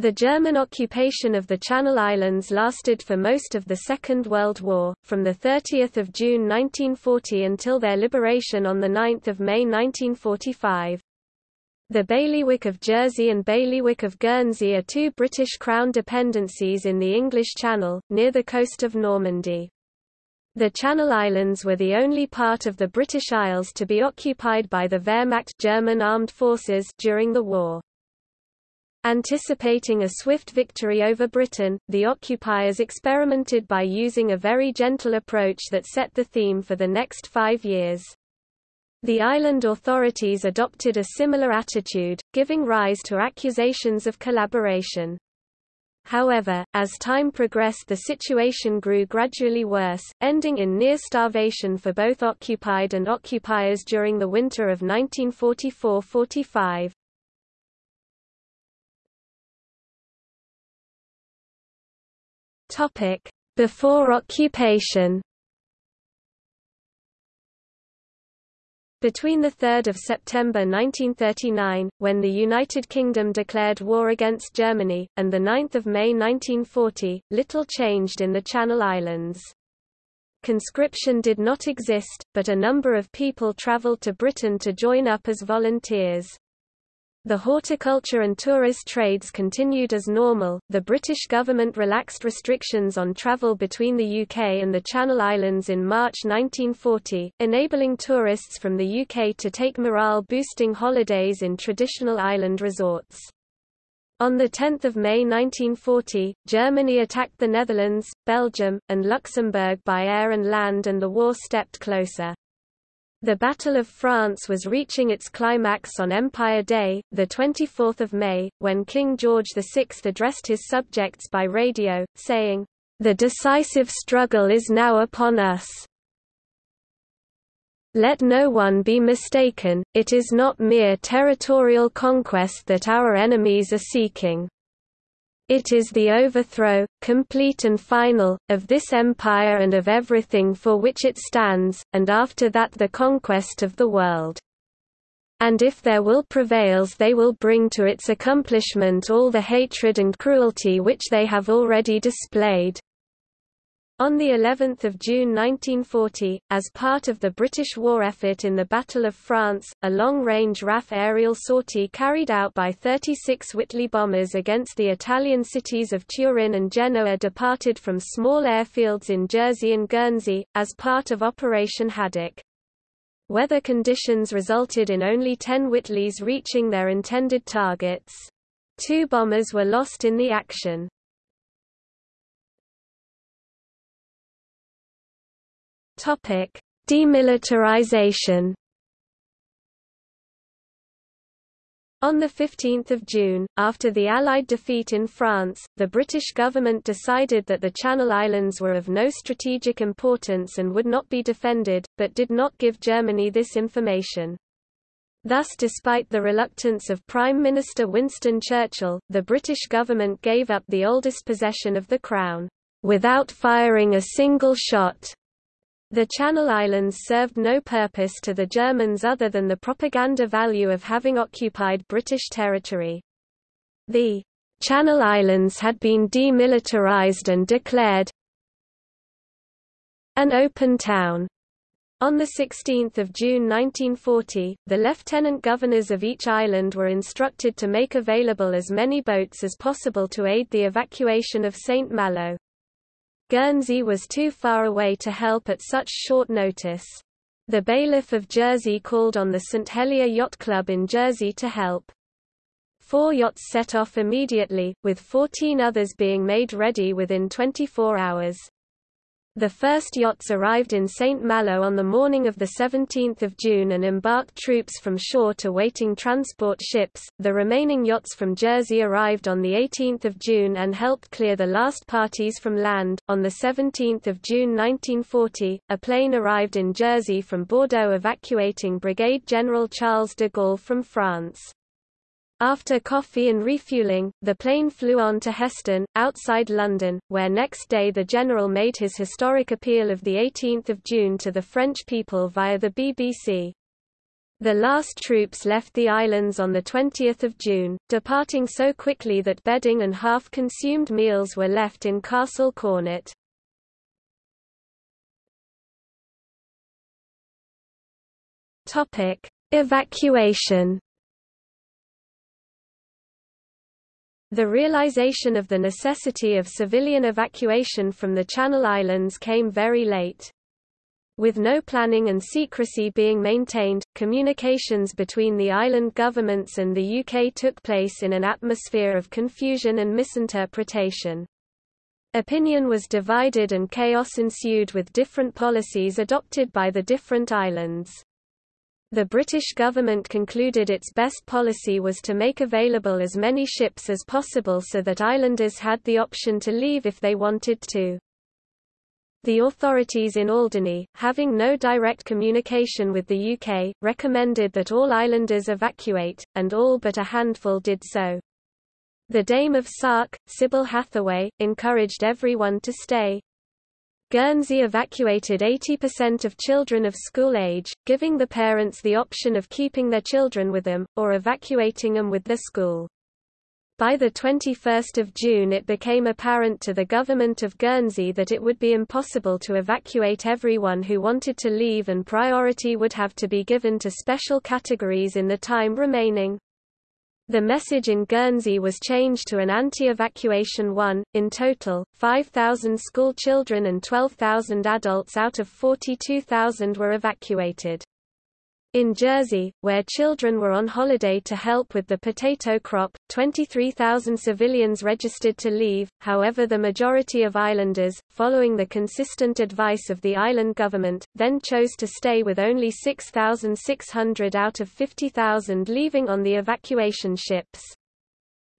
The German occupation of the Channel Islands lasted for most of the Second World War, from 30 June 1940 until their liberation on 9 May 1945. The Bailiwick of Jersey and Bailiwick of Guernsey are two British Crown dependencies in the English Channel, near the coast of Normandy. The Channel Islands were the only part of the British Isles to be occupied by the Wehrmacht German armed forces during the war. Anticipating a swift victory over Britain, the occupiers experimented by using a very gentle approach that set the theme for the next five years. The island authorities adopted a similar attitude, giving rise to accusations of collaboration. However, as time progressed the situation grew gradually worse, ending in near starvation for both occupied and occupiers during the winter of 1944–45. Topic: Before occupation. Between 3 September 1939, when the United Kingdom declared war against Germany, and 9 May 1940, little changed in the Channel Islands. Conscription did not exist, but a number of people travelled to Britain to join up as volunteers. The horticulture and tourist trades continued as normal. The British government relaxed restrictions on travel between the UK and the Channel Islands in March 1940, enabling tourists from the UK to take morale boosting holidays in traditional island resorts. On 10 May 1940, Germany attacked the Netherlands, Belgium, and Luxembourg by air and land and the war stepped closer. The Battle of France was reaching its climax on Empire Day, 24 May, when King George VI addressed his subjects by radio, saying, "...the decisive struggle is now upon us. Let no one be mistaken, it is not mere territorial conquest that our enemies are seeking." It is the overthrow, complete and final, of this empire and of everything for which it stands, and after that the conquest of the world. And if their will prevails they will bring to its accomplishment all the hatred and cruelty which they have already displayed. On the 11th of June 1940, as part of the British war effort in the Battle of France, a long-range RAF aerial sortie carried out by 36 Whitley bombers against the Italian cities of Turin and Genoa departed from small airfields in Jersey and Guernsey, as part of Operation Haddock. Weather conditions resulted in only 10 Whitleys reaching their intended targets. Two bombers were lost in the action. Topic: Demilitarization. On 15 June, after the Allied defeat in France, the British government decided that the Channel Islands were of no strategic importance and would not be defended, but did not give Germany this information. Thus despite the reluctance of Prime Minister Winston Churchill, the British government gave up the oldest possession of the Crown, without firing a single shot. The Channel Islands served no purpose to the Germans other than the propaganda value of having occupied British territory. The Channel Islands had been demilitarized and declared an open town. On 16 June 1940, the lieutenant governors of each island were instructed to make available as many boats as possible to aid the evacuation of St. Malo. Guernsey was too far away to help at such short notice. The bailiff of Jersey called on the St. Helier Yacht Club in Jersey to help. Four yachts set off immediately, with 14 others being made ready within 24 hours. The first yachts arrived in St. Malo on the morning of 17 June and embarked troops from shore to waiting transport ships. The remaining yachts from Jersey arrived on 18 June and helped clear the last parties from land. On 17 June 1940, a plane arrived in Jersey from Bordeaux evacuating Brigade General Charles de Gaulle from France. After coffee and refueling, the plane flew on to Heston, outside London, where next day the general made his historic appeal of 18 June to the French people via the BBC. The last troops left the islands on 20 June, departing so quickly that bedding and half-consumed meals were left in Castle Cornet. Evacuation The realization of the necessity of civilian evacuation from the Channel Islands came very late. With no planning and secrecy being maintained, communications between the island governments and the UK took place in an atmosphere of confusion and misinterpretation. Opinion was divided and chaos ensued with different policies adopted by the different islands. The British government concluded its best policy was to make available as many ships as possible so that islanders had the option to leave if they wanted to. The authorities in Alderney, having no direct communication with the UK, recommended that all islanders evacuate, and all but a handful did so. The Dame of Sark, Sybil Hathaway, encouraged everyone to stay. Guernsey evacuated 80% of children of school age, giving the parents the option of keeping their children with them, or evacuating them with their school. By 21 June it became apparent to the government of Guernsey that it would be impossible to evacuate everyone who wanted to leave and priority would have to be given to special categories in the time remaining. The message in Guernsey was changed to an anti-evacuation one. In total, 5,000 school children and 12,000 adults out of 42,000 were evacuated. In Jersey, where children were on holiday to help with the potato crop, 23,000 civilians registered to leave, however the majority of islanders, following the consistent advice of the island government, then chose to stay with only 6,600 out of 50,000 leaving on the evacuation ships.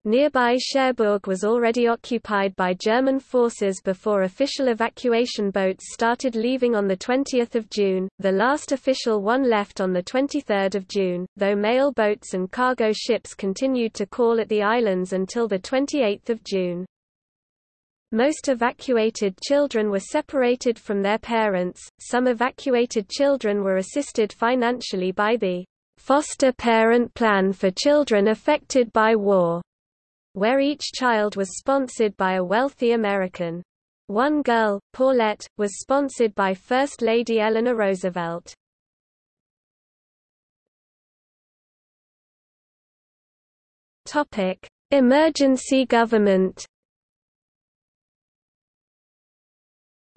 Nearby Cherbourg was already occupied by German forces before official evacuation boats started leaving on 20 June, the last official one left on 23 June, though mail boats and cargo ships continued to call at the islands until 28 June. Most evacuated children were separated from their parents, some evacuated children were assisted financially by the Foster Parent Plan for Children Affected by War where each child was sponsored by a wealthy American. One girl, Paulette, was sponsored by First Lady Eleanor Roosevelt. Topic: Emergency government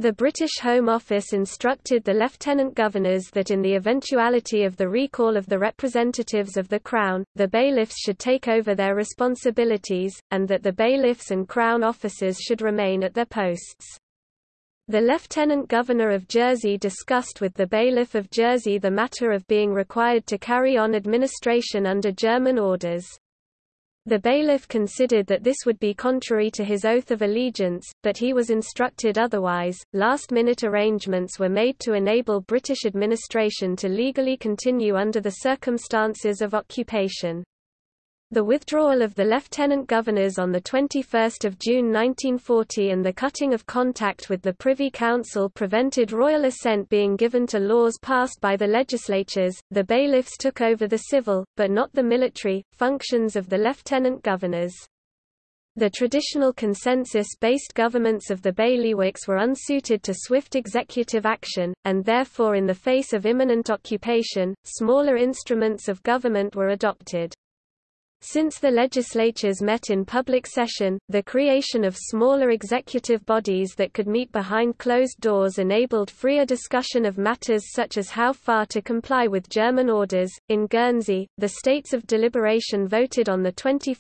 The British Home Office instructed the lieutenant governors that in the eventuality of the recall of the representatives of the Crown, the bailiffs should take over their responsibilities, and that the bailiffs and Crown officers should remain at their posts. The Lieutenant Governor of Jersey discussed with the Bailiff of Jersey the matter of being required to carry on administration under German orders. The bailiff considered that this would be contrary to his oath of allegiance, but he was instructed otherwise. Last minute arrangements were made to enable British administration to legally continue under the circumstances of occupation. The withdrawal of the lieutenant governors on 21 June 1940 and the cutting of contact with the Privy Council prevented royal assent being given to laws passed by the legislatures. The bailiffs took over the civil, but not the military, functions of the lieutenant governors. The traditional consensus-based governments of the bailiwicks were unsuited to swift executive action, and therefore in the face of imminent occupation, smaller instruments of government were adopted. Since the legislatures met in public session, the creation of smaller executive bodies that could meet behind closed doors enabled freer discussion of matters such as how far to comply with German orders. In Guernsey, the states of deliberation voted on 21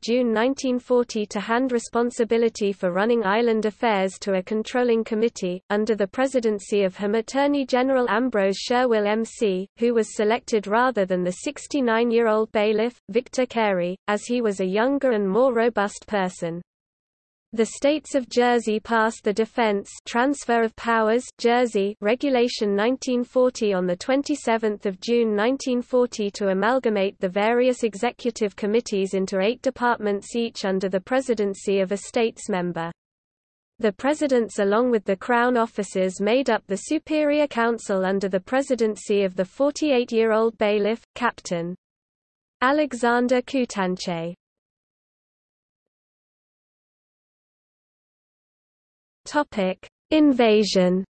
June 1940 to hand responsibility for running island affairs to a controlling committee, under the presidency of Home Attorney General Ambrose Sherwill MC, who was selected rather than the 69-year-old bailiff, Victor Carey as he was a younger and more robust person. The states of Jersey passed the Defense Transfer of Powers Jersey Regulation 1940 on the 27th of June 1940 to amalgamate the various executive committees into 8 departments each under the presidency of a states member. The presidents along with the Crown officers made up the Superior Council under the presidency of the 48-year-old bailiff, Captain Alexander Coutanche. Invasion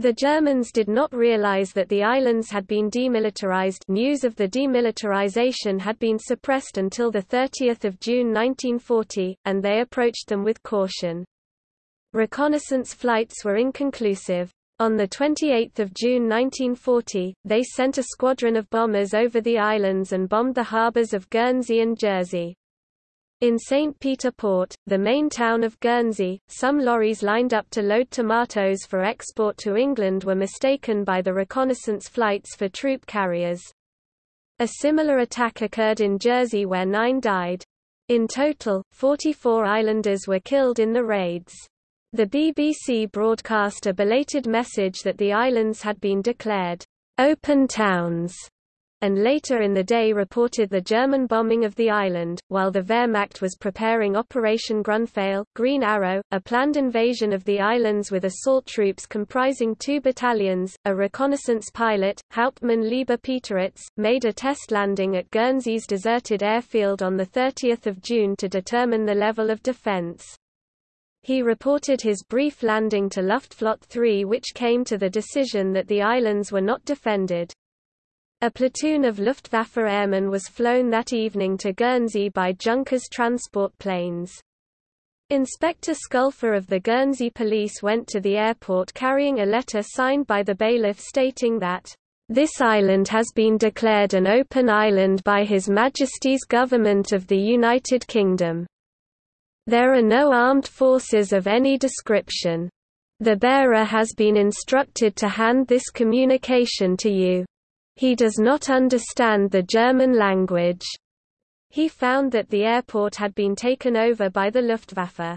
The Germans did not realize that the islands had been demilitarized news of the demilitarization had been suppressed until 30 June 1940, and they approached them with caution. Reconnaissance flights were inconclusive. On 28 June 1940, they sent a squadron of bombers over the islands and bombed the harbors of Guernsey and Jersey. In St. Peter Port, the main town of Guernsey, some lorries lined up to load tomatoes for export to England were mistaken by the reconnaissance flights for troop carriers. A similar attack occurred in Jersey where nine died. In total, 44 islanders were killed in the raids. The BBC broadcast a belated message that the islands had been declared open towns and later in the day reported the German bombing of the island, while the Wehrmacht was preparing Operation Grunpfeil, Green Arrow, a planned invasion of the islands with assault troops comprising two battalions. A reconnaissance pilot, Hauptmann Liebe-Pieteritz, made a test landing at Guernsey's deserted airfield on 30 June to determine the level of defense. He reported his brief landing to Luftflotte 3 which came to the decision that the islands were not defended. A platoon of Luftwaffe airmen was flown that evening to Guernsey by Junkers transport planes. Inspector Sculpher of the Guernsey police went to the airport carrying a letter signed by the bailiff stating that, "...this island has been declared an open island by His Majesty's Government of the United Kingdom. There are no armed forces of any description. The bearer has been instructed to hand this communication to you." He does not understand the German language. He found that the airport had been taken over by the Luftwaffe.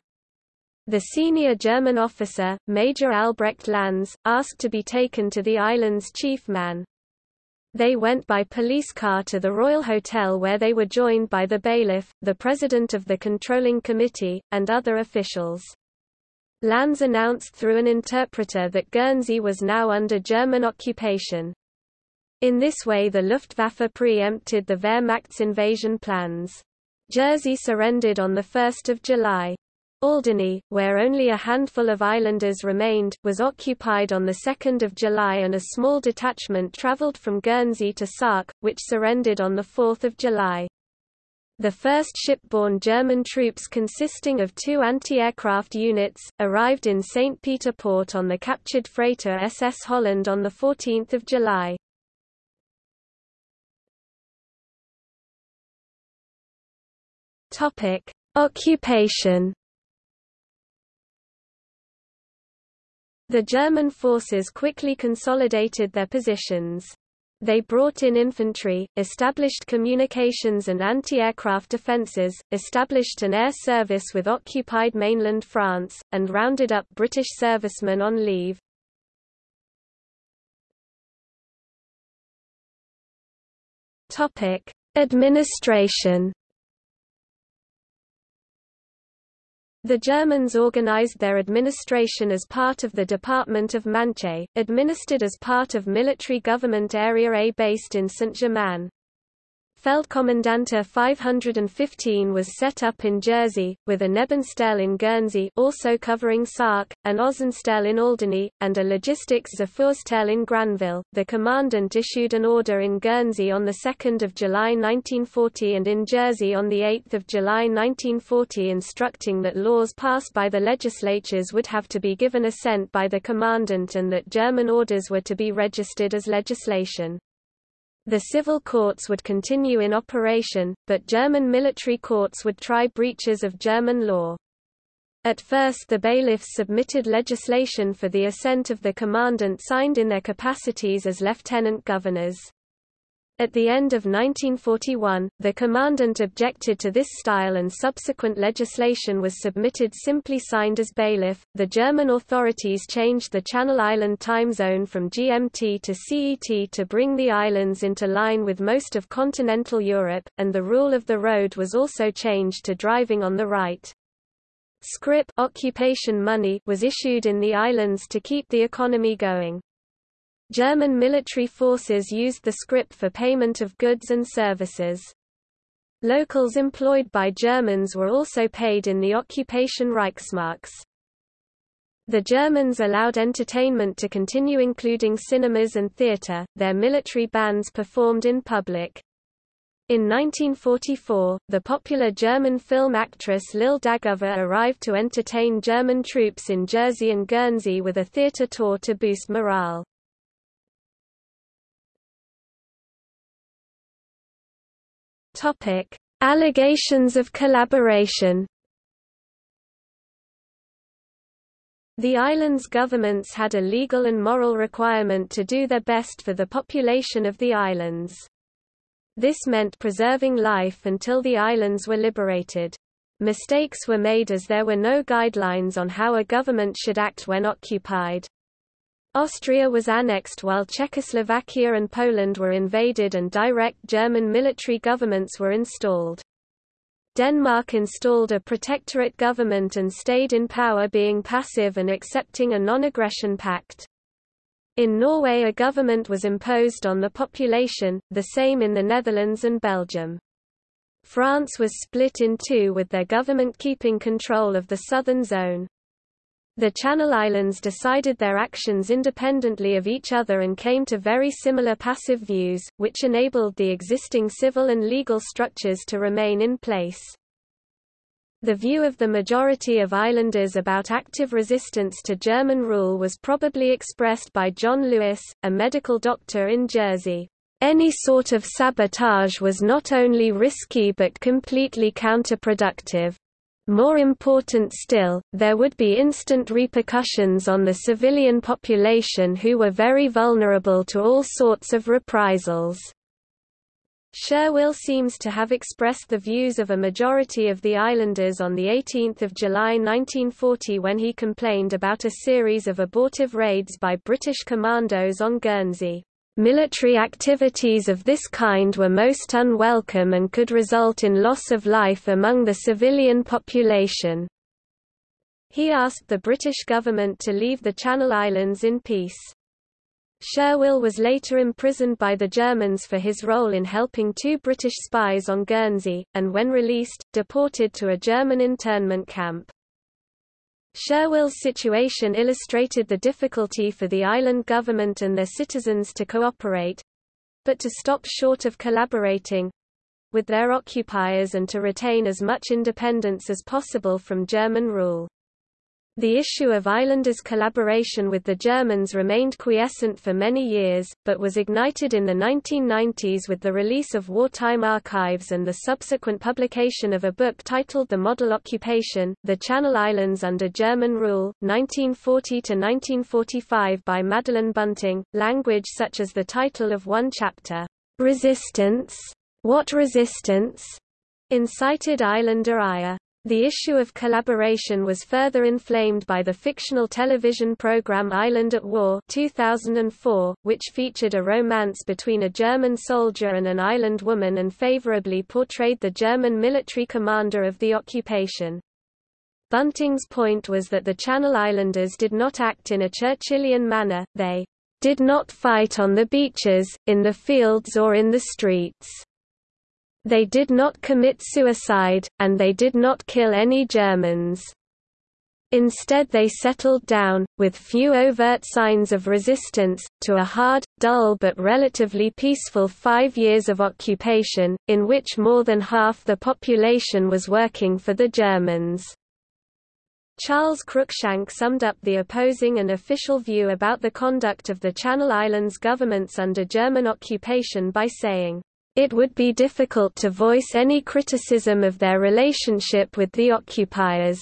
The senior German officer, Major Albrecht Lanz, asked to be taken to the island's chief man. They went by police car to the Royal Hotel where they were joined by the bailiff, the president of the controlling committee, and other officials. Lanz announced through an interpreter that Guernsey was now under German occupation. In this way the Luftwaffe pre-empted the Wehrmacht's invasion plans. Jersey surrendered on 1 July. Alderney, where only a handful of islanders remained, was occupied on 2 July and a small detachment travelled from Guernsey to Sark, which surrendered on 4 July. The first shipborne German troops consisting of two anti-aircraft units, arrived in St. Peter Port on the captured freighter SS Holland on 14 July. Occupation. The German forces quickly consolidated their positions. They brought in infantry, established communications and anti-aircraft defences, established an air service with occupied mainland France, and rounded up British servicemen on leave. Administration The Germans organized their administration as part of the Department of Manche, administered as part of Military Government Area A based in Saint-Germain. Feldkommandantur 515 was set up in Jersey, with a Nebenstelle in Guernsey also covering Sark, an Außenstelle in Alderney, and a Logistics Zufuhrstelle in Granville. The commandant issued an order in Guernsey on 2 July 1940 and in Jersey on 8 July 1940 instructing that laws passed by the legislatures would have to be given assent by the commandant and that German orders were to be registered as legislation. The civil courts would continue in operation, but German military courts would try breaches of German law. At first the bailiffs submitted legislation for the assent of the commandant signed in their capacities as lieutenant governors. At the end of 1941, the commandant objected to this style and subsequent legislation was submitted simply signed as bailiff. The German authorities changed the Channel Island time zone from GMT to CET to bring the islands into line with most of continental Europe, and the rule of the road was also changed to driving on the right. Scrip occupation money was issued in the islands to keep the economy going. German military forces used the scrip for payment of goods and services. Locals employed by Germans were also paid in the occupation Reichsmarks. The Germans allowed entertainment to continue including cinemas and theatre, their military bands performed in public. In 1944, the popular German film actress Lil Dagover arrived to entertain German troops in Jersey and Guernsey with a theatre tour to boost morale. Topic: Allegations of collaboration. The island's governments had a legal and moral requirement to do their best for the population of the islands. This meant preserving life until the islands were liberated. Mistakes were made as there were no guidelines on how a government should act when occupied. Austria was annexed while Czechoslovakia and Poland were invaded and direct German military governments were installed. Denmark installed a protectorate government and stayed in power being passive and accepting a non-aggression pact. In Norway a government was imposed on the population, the same in the Netherlands and Belgium. France was split in two with their government keeping control of the southern zone. The Channel Islands decided their actions independently of each other and came to very similar passive views, which enabled the existing civil and legal structures to remain in place. The view of the majority of islanders about active resistance to German rule was probably expressed by John Lewis, a medical doctor in Jersey. Any sort of sabotage was not only risky but completely counterproductive. More important still, there would be instant repercussions on the civilian population who were very vulnerable to all sorts of reprisals. Sherwill seems to have expressed the views of a majority of the islanders on 18 July 1940 when he complained about a series of abortive raids by British commandos on Guernsey. Military activities of this kind were most unwelcome and could result in loss of life among the civilian population. He asked the British government to leave the Channel Islands in peace. Sherwill was later imprisoned by the Germans for his role in helping two British spies on Guernsey, and when released, deported to a German internment camp. Sherwill's situation illustrated the difficulty for the island government and their citizens to cooperate—but to stop short of collaborating—with their occupiers and to retain as much independence as possible from German rule. The issue of islanders' collaboration with the Germans remained quiescent for many years, but was ignited in the 1990s with the release of wartime archives and the subsequent publication of a book titled The Model Occupation, The Channel Islands Under German Rule, 1940–1945 by Madeleine Bunting, language such as the title of one chapter, Resistance? What Resistance? incited Islander ire. The issue of collaboration was further inflamed by the fictional television program Island at War 2004, which featured a romance between a German soldier and an island woman and favorably portrayed the German military commander of the occupation. Bunting's point was that the Channel Islanders did not act in a Churchillian manner, they did not fight on the beaches, in the fields or in the streets. They did not commit suicide, and they did not kill any Germans. Instead they settled down, with few overt signs of resistance, to a hard, dull but relatively peaceful five years of occupation, in which more than half the population was working for the Germans. Charles Cruickshank summed up the opposing and official view about the conduct of the Channel Islands governments under German occupation by saying, it would be difficult to voice any criticism of their relationship with the occupiers.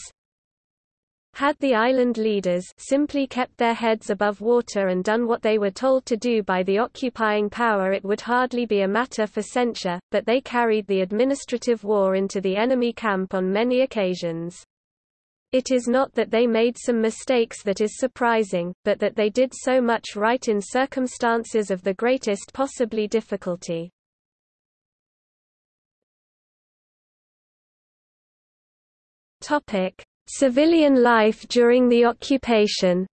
Had the island leaders simply kept their heads above water and done what they were told to do by the occupying power it would hardly be a matter for censure, but they carried the administrative war into the enemy camp on many occasions. It is not that they made some mistakes that is surprising, but that they did so much right in circumstances of the greatest possibly difficulty. Topic: Civilian life during the occupation.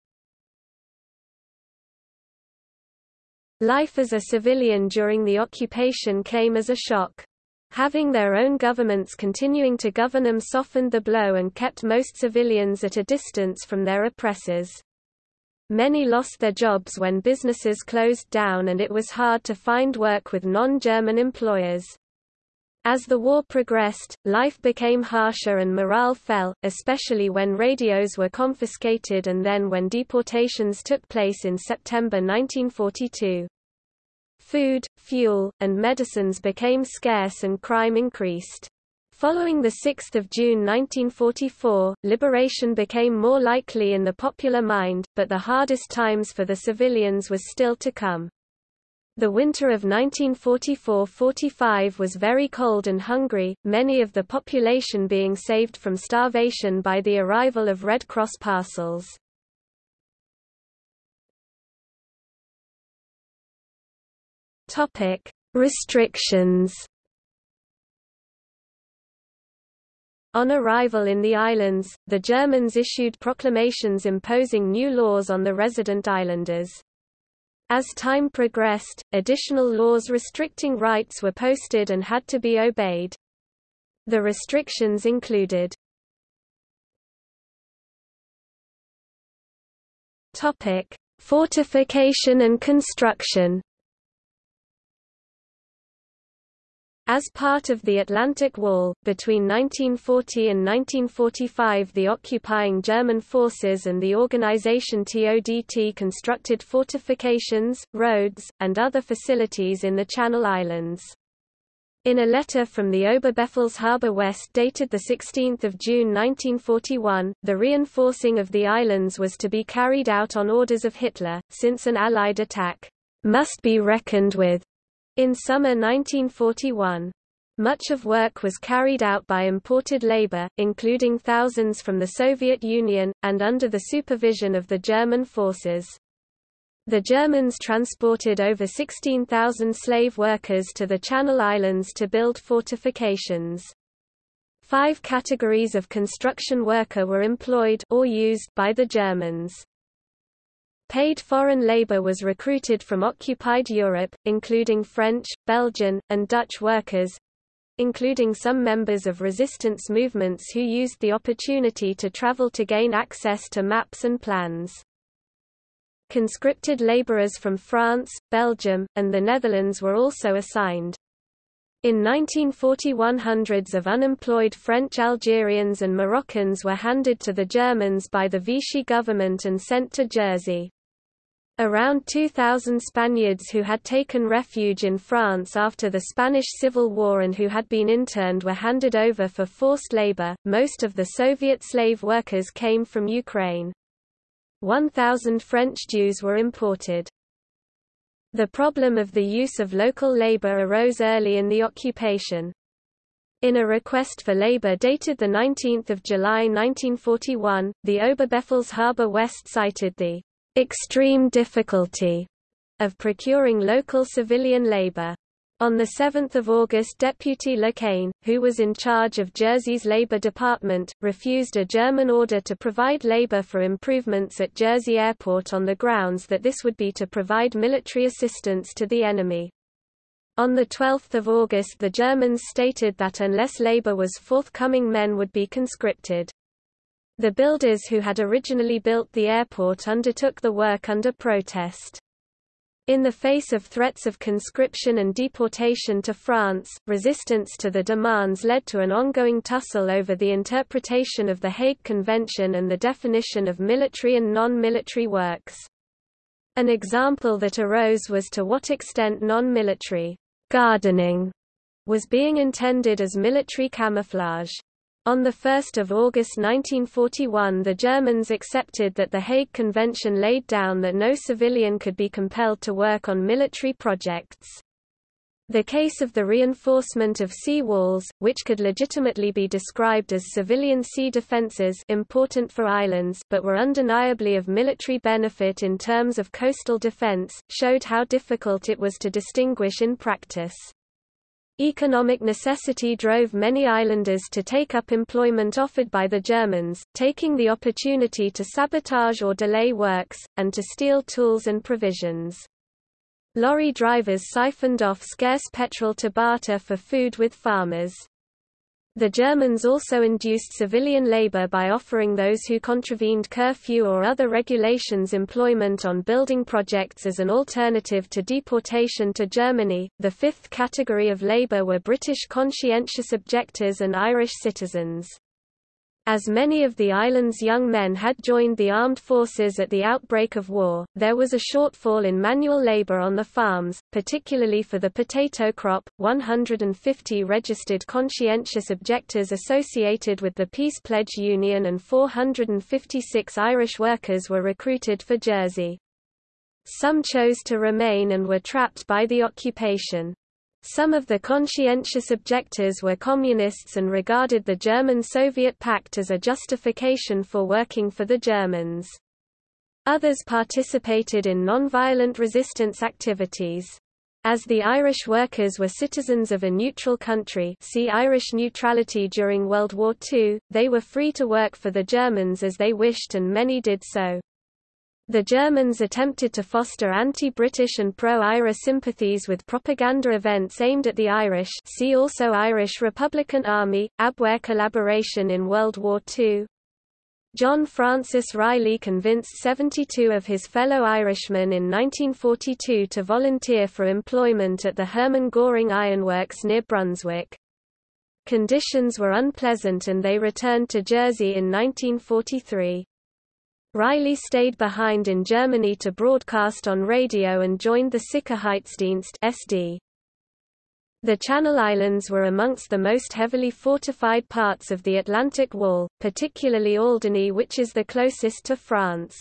Life as a civilian during the occupation came as a shock. Having their own governments continuing to govern them softened the blow and kept most civilians at a distance from their oppressors. Many lost their jobs when businesses closed down and it was hard to find work with non-German employers. As the war progressed, life became harsher and morale fell, especially when radios were confiscated and then when deportations took place in September 1942. Food, fuel, and medicines became scarce and crime increased. Following 6 June 1944, liberation became more likely in the popular mind, but the hardest times for the civilians was still to come. The winter of 1944–45 was very cold and hungry, many of the population being saved from starvation by the arrival of Red Cross parcels. Restrictions. On arrival in the islands, the Germans issued proclamations imposing new laws on the resident islanders. As time progressed, additional laws restricting rights were posted and had to be obeyed. The restrictions included Fortification and construction. As part of the Atlantic Wall, between 1940 and 1945 the occupying German forces and the organization TODT constructed fortifications, roads, and other facilities in the Channel Islands. In a letter from the Oberbefehlshaber West dated 16 June 1941, the reinforcing of the islands was to be carried out on orders of Hitler, since an Allied attack must be reckoned with in summer 1941. Much of work was carried out by imported labor, including thousands from the Soviet Union, and under the supervision of the German forces. The Germans transported over 16,000 slave workers to the Channel Islands to build fortifications. Five categories of construction worker were employed or used by the Germans. Paid foreign labor was recruited from occupied Europe, including French, Belgian, and Dutch workers, including some members of resistance movements who used the opportunity to travel to gain access to maps and plans. Conscripted laborers from France, Belgium, and the Netherlands were also assigned. In 1941 hundreds of unemployed French Algerians and Moroccans were handed to the Germans by the Vichy government and sent to Jersey. Around 2,000 Spaniards who had taken refuge in France after the Spanish Civil War and who had been interned were handed over for forced labor. Most of the Soviet slave workers came from Ukraine. 1,000 French Jews were imported. The problem of the use of local labor arose early in the occupation. In a request for labor dated 19 July 1941, the Oberbefehlshaber West cited the extreme difficulty of procuring local civilian labor. On 7 August Deputy Le Quesne, who was in charge of Jersey's Labour Department, refused a German order to provide labour for improvements at Jersey Airport on the grounds that this would be to provide military assistance to the enemy. On 12 August the Germans stated that unless labour was forthcoming men would be conscripted. The builders who had originally built the airport undertook the work under protest. In the face of threats of conscription and deportation to France, resistance to the demands led to an ongoing tussle over the interpretation of the Hague Convention and the definition of military and non-military works. An example that arose was to what extent non-military gardening was being intended as military camouflage. On 1 August 1941 the Germans accepted that the Hague Convention laid down that no civilian could be compelled to work on military projects. The case of the reinforcement of sea walls, which could legitimately be described as civilian sea defences important for islands but were undeniably of military benefit in terms of coastal defence, showed how difficult it was to distinguish in practice. Economic necessity drove many islanders to take up employment offered by the Germans, taking the opportunity to sabotage or delay works, and to steal tools and provisions. Lorry drivers siphoned off scarce petrol to barter for food with farmers. The Germans also induced civilian labor by offering those who contravened curfew or other regulations employment on building projects as an alternative to deportation to Germany. The fifth category of labor were British conscientious objectors and Irish citizens. As many of the island's young men had joined the armed forces at the outbreak of war, there was a shortfall in manual labor on the farms, particularly for the potato crop. 150 registered conscientious objectors associated with the Peace Pledge Union and 456 Irish workers were recruited for Jersey. Some chose to remain and were trapped by the occupation. Some of the conscientious objectors were communists and regarded the German-Soviet pact as a justification for working for the Germans. Others participated in non-violent resistance activities. As the Irish workers were citizens of a neutral country see Irish neutrality during World War II, they were free to work for the Germans as they wished and many did so. The Germans attempted to foster anti-British and pro-IRA sympathies with propaganda events aimed at the Irish see also Irish Republican Army, Abwehr collaboration in World War II. John Francis Riley convinced 72 of his fellow Irishmen in 1942 to volunteer for employment at the Hermann Göring Ironworks near Brunswick. Conditions were unpleasant and they returned to Jersey in 1943. Riley stayed behind in Germany to broadcast on radio and joined the Sicherheitsdienst SD. The Channel Islands were amongst the most heavily fortified parts of the Atlantic Wall, particularly Alderney which is the closest to France.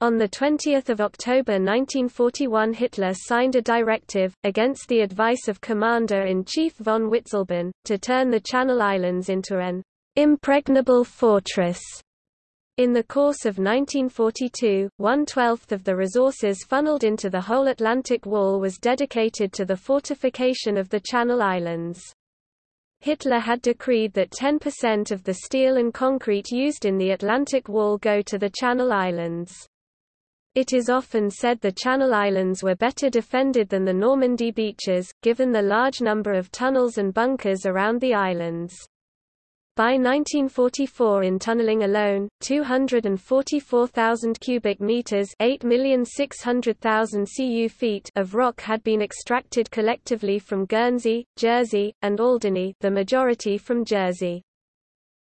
On 20 October 1941 Hitler signed a directive, against the advice of Commander-in-Chief von Witzleben, to turn the Channel Islands into an impregnable fortress in the course of 1942, one-twelfth of the resources funneled into the whole Atlantic Wall was dedicated to the fortification of the Channel Islands. Hitler had decreed that 10% of the steel and concrete used in the Atlantic Wall go to the Channel Islands. It is often said the Channel Islands were better defended than the Normandy beaches, given the large number of tunnels and bunkers around the islands. By 1944 in tunneling alone, 244,000 cubic meters 8,600,000 cu feet of rock had been extracted collectively from Guernsey, Jersey, and Alderney the majority from Jersey.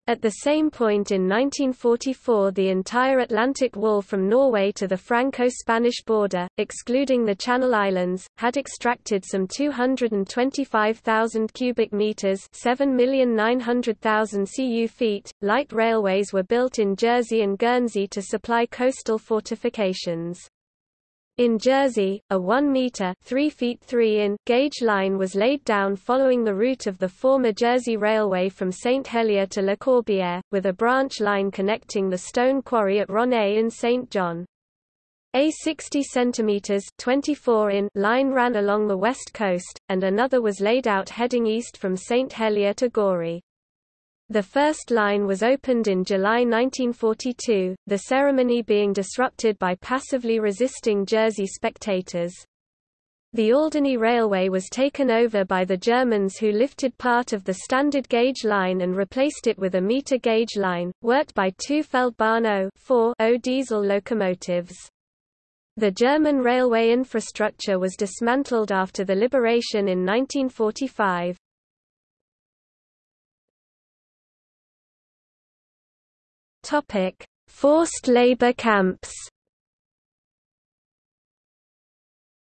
At the same point in 1944 the entire Atlantic Wall from Norway to the Franco-Spanish border, excluding the Channel Islands, had extracted some 225,000 cubic meters 7,900,000 cu feet. Light railways were built in Jersey and Guernsey to supply coastal fortifications. In Jersey, a 1 meter (3 feet 3 in) gauge line was laid down following the route of the former Jersey Railway from St Helier to Le Corbière, with a branch line connecting the stone quarry at Ronez in St John. A 60 cm 24 in line ran along the west coast, and another was laid out heading east from St Helier to Gorey. The first line was opened in July 1942, the ceremony being disrupted by passively resisting Jersey spectators. The Alderney Railway was taken over by the Germans who lifted part of the standard gauge line and replaced it with a meter gauge line, worked by two Feldbahn 0 0 diesel locomotives. The German railway infrastructure was dismantled after the liberation in 1945. Topic: Forced labor camps.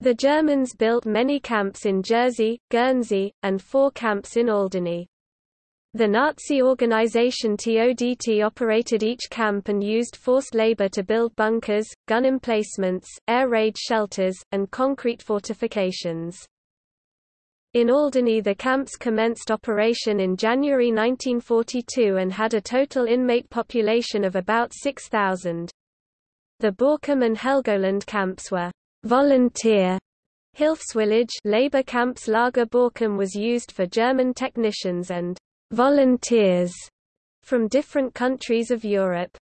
The Germans built many camps in Jersey, Guernsey, and four camps in Alderney. The Nazi organization TODT operated each camp and used forced labor to build bunkers, gun emplacements, air raid shelters, and concrete fortifications. In Alderney the camps commenced operation in January 1942 and had a total inmate population of about 6,000. The Borkum and Helgoland camps were volunteer Hilfswillige labor camps Lager Borkum was used for German technicians and volunteers from different countries of Europe.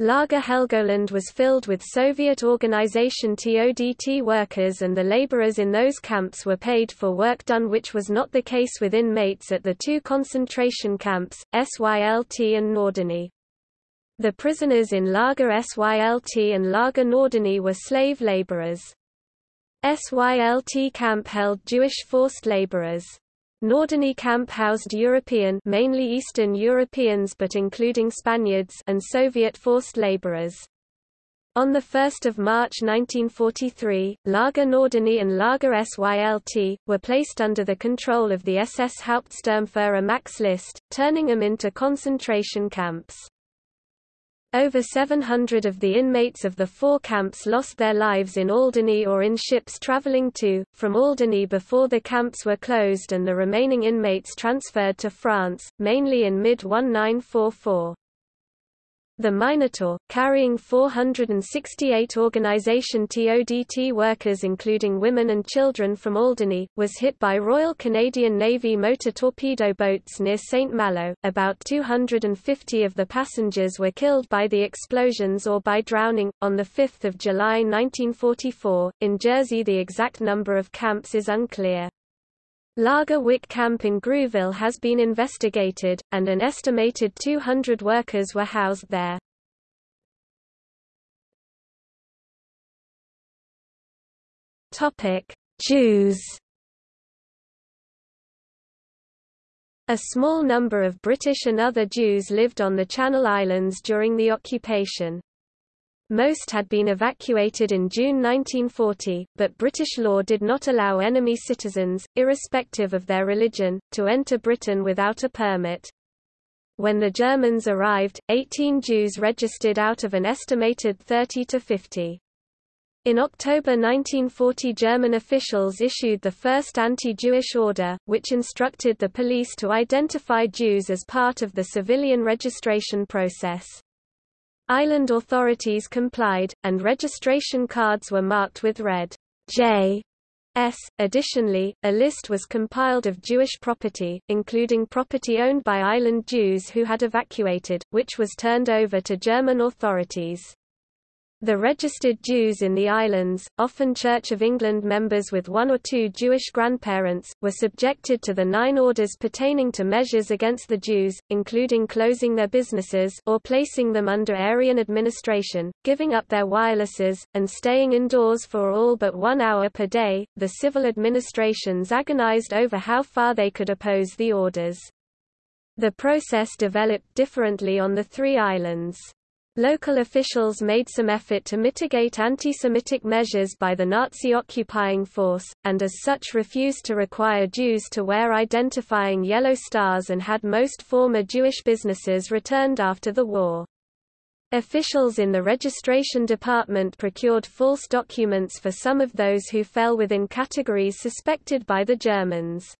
Lager Helgoland was filled with Soviet organization TODT workers and the laborers in those camps were paid for work done which was not the case with inmates at the two concentration camps, SYLT and Norderney. The prisoners in Lager SYLT and Lager Norderney were slave laborers. SYLT camp held Jewish forced laborers. Norderney camp housed European mainly Eastern Europeans but including Spaniards and Soviet forced laborers. On 1 March 1943, Lager Norderney and Lager SYLT, were placed under the control of the SS Hauptsturmführer Max List, turning them into concentration camps. Over 700 of the inmates of the four camps lost their lives in Alderney or in ships traveling to, from Alderney before the camps were closed and the remaining inmates transferred to France, mainly in mid-1944. The Minotaur, carrying 468 organization TODT workers including women and children from Alderney, was hit by Royal Canadian Navy motor torpedo boats near St. Malo. About 250 of the passengers were killed by the explosions or by drowning. On 5 July 1944, in Jersey the exact number of camps is unclear. Lager Wick camp in Grouville has been investigated, and an estimated 200 workers were housed there. Jews A small number of British and other Jews lived on the Channel Islands during the occupation. Most had been evacuated in June 1940, but British law did not allow enemy citizens, irrespective of their religion, to enter Britain without a permit. When the Germans arrived, 18 Jews registered out of an estimated 30 to 50. In October 1940 German officials issued the first anti-Jewish order, which instructed the police to identify Jews as part of the civilian registration process. Island authorities complied, and registration cards were marked with red J. S. Additionally, a list was compiled of Jewish property, including property owned by island Jews who had evacuated, which was turned over to German authorities. The registered Jews in the islands, often Church of England members with one or two Jewish grandparents, were subjected to the nine orders pertaining to measures against the Jews, including closing their businesses or placing them under Aryan administration, giving up their wirelesses, and staying indoors for all but one hour per day. The civil administrations agonized over how far they could oppose the orders. The process developed differently on the three islands. Local officials made some effort to mitigate anti-Semitic measures by the Nazi occupying force, and as such refused to require Jews to wear identifying yellow stars and had most former Jewish businesses returned after the war. Officials in the registration department procured false documents for some of those who fell within categories suspected by the Germans.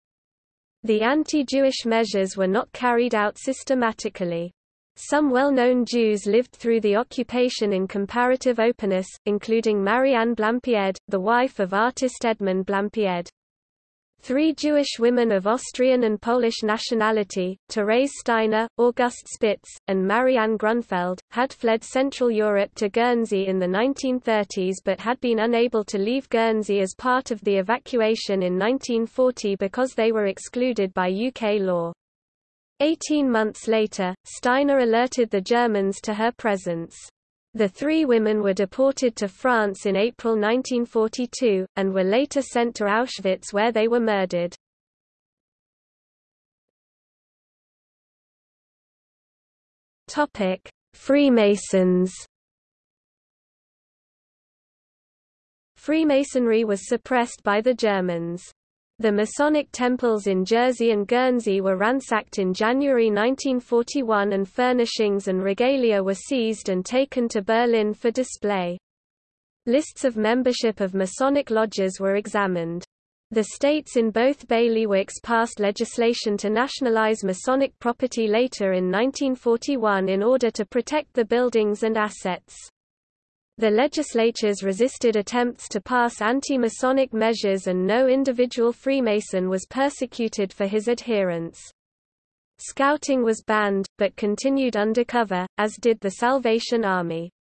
The anti-Jewish measures were not carried out systematically. Some well-known Jews lived through the occupation in comparative openness, including Marianne Blampied, the wife of artist Edmund Blampied. Three Jewish women of Austrian and Polish nationality, Therese Steiner, Auguste Spitz, and Marianne Grunfeld, had fled Central Europe to Guernsey in the 1930s but had been unable to leave Guernsey as part of the evacuation in 1940 because they were excluded by UK law. Eighteen months later, Steiner alerted the Germans to her presence. The three women were deported to France in April 1942, and were later sent to Auschwitz where they were murdered. Freemasons Freemasonry was suppressed by the Germans. The Masonic temples in Jersey and Guernsey were ransacked in January 1941 and furnishings and regalia were seized and taken to Berlin for display. Lists of membership of Masonic lodges were examined. The states in both bailiwicks passed legislation to nationalize Masonic property later in 1941 in order to protect the buildings and assets. The legislatures resisted attempts to pass anti-Masonic measures and no individual Freemason was persecuted for his adherence. Scouting was banned, but continued undercover, as did the Salvation Army.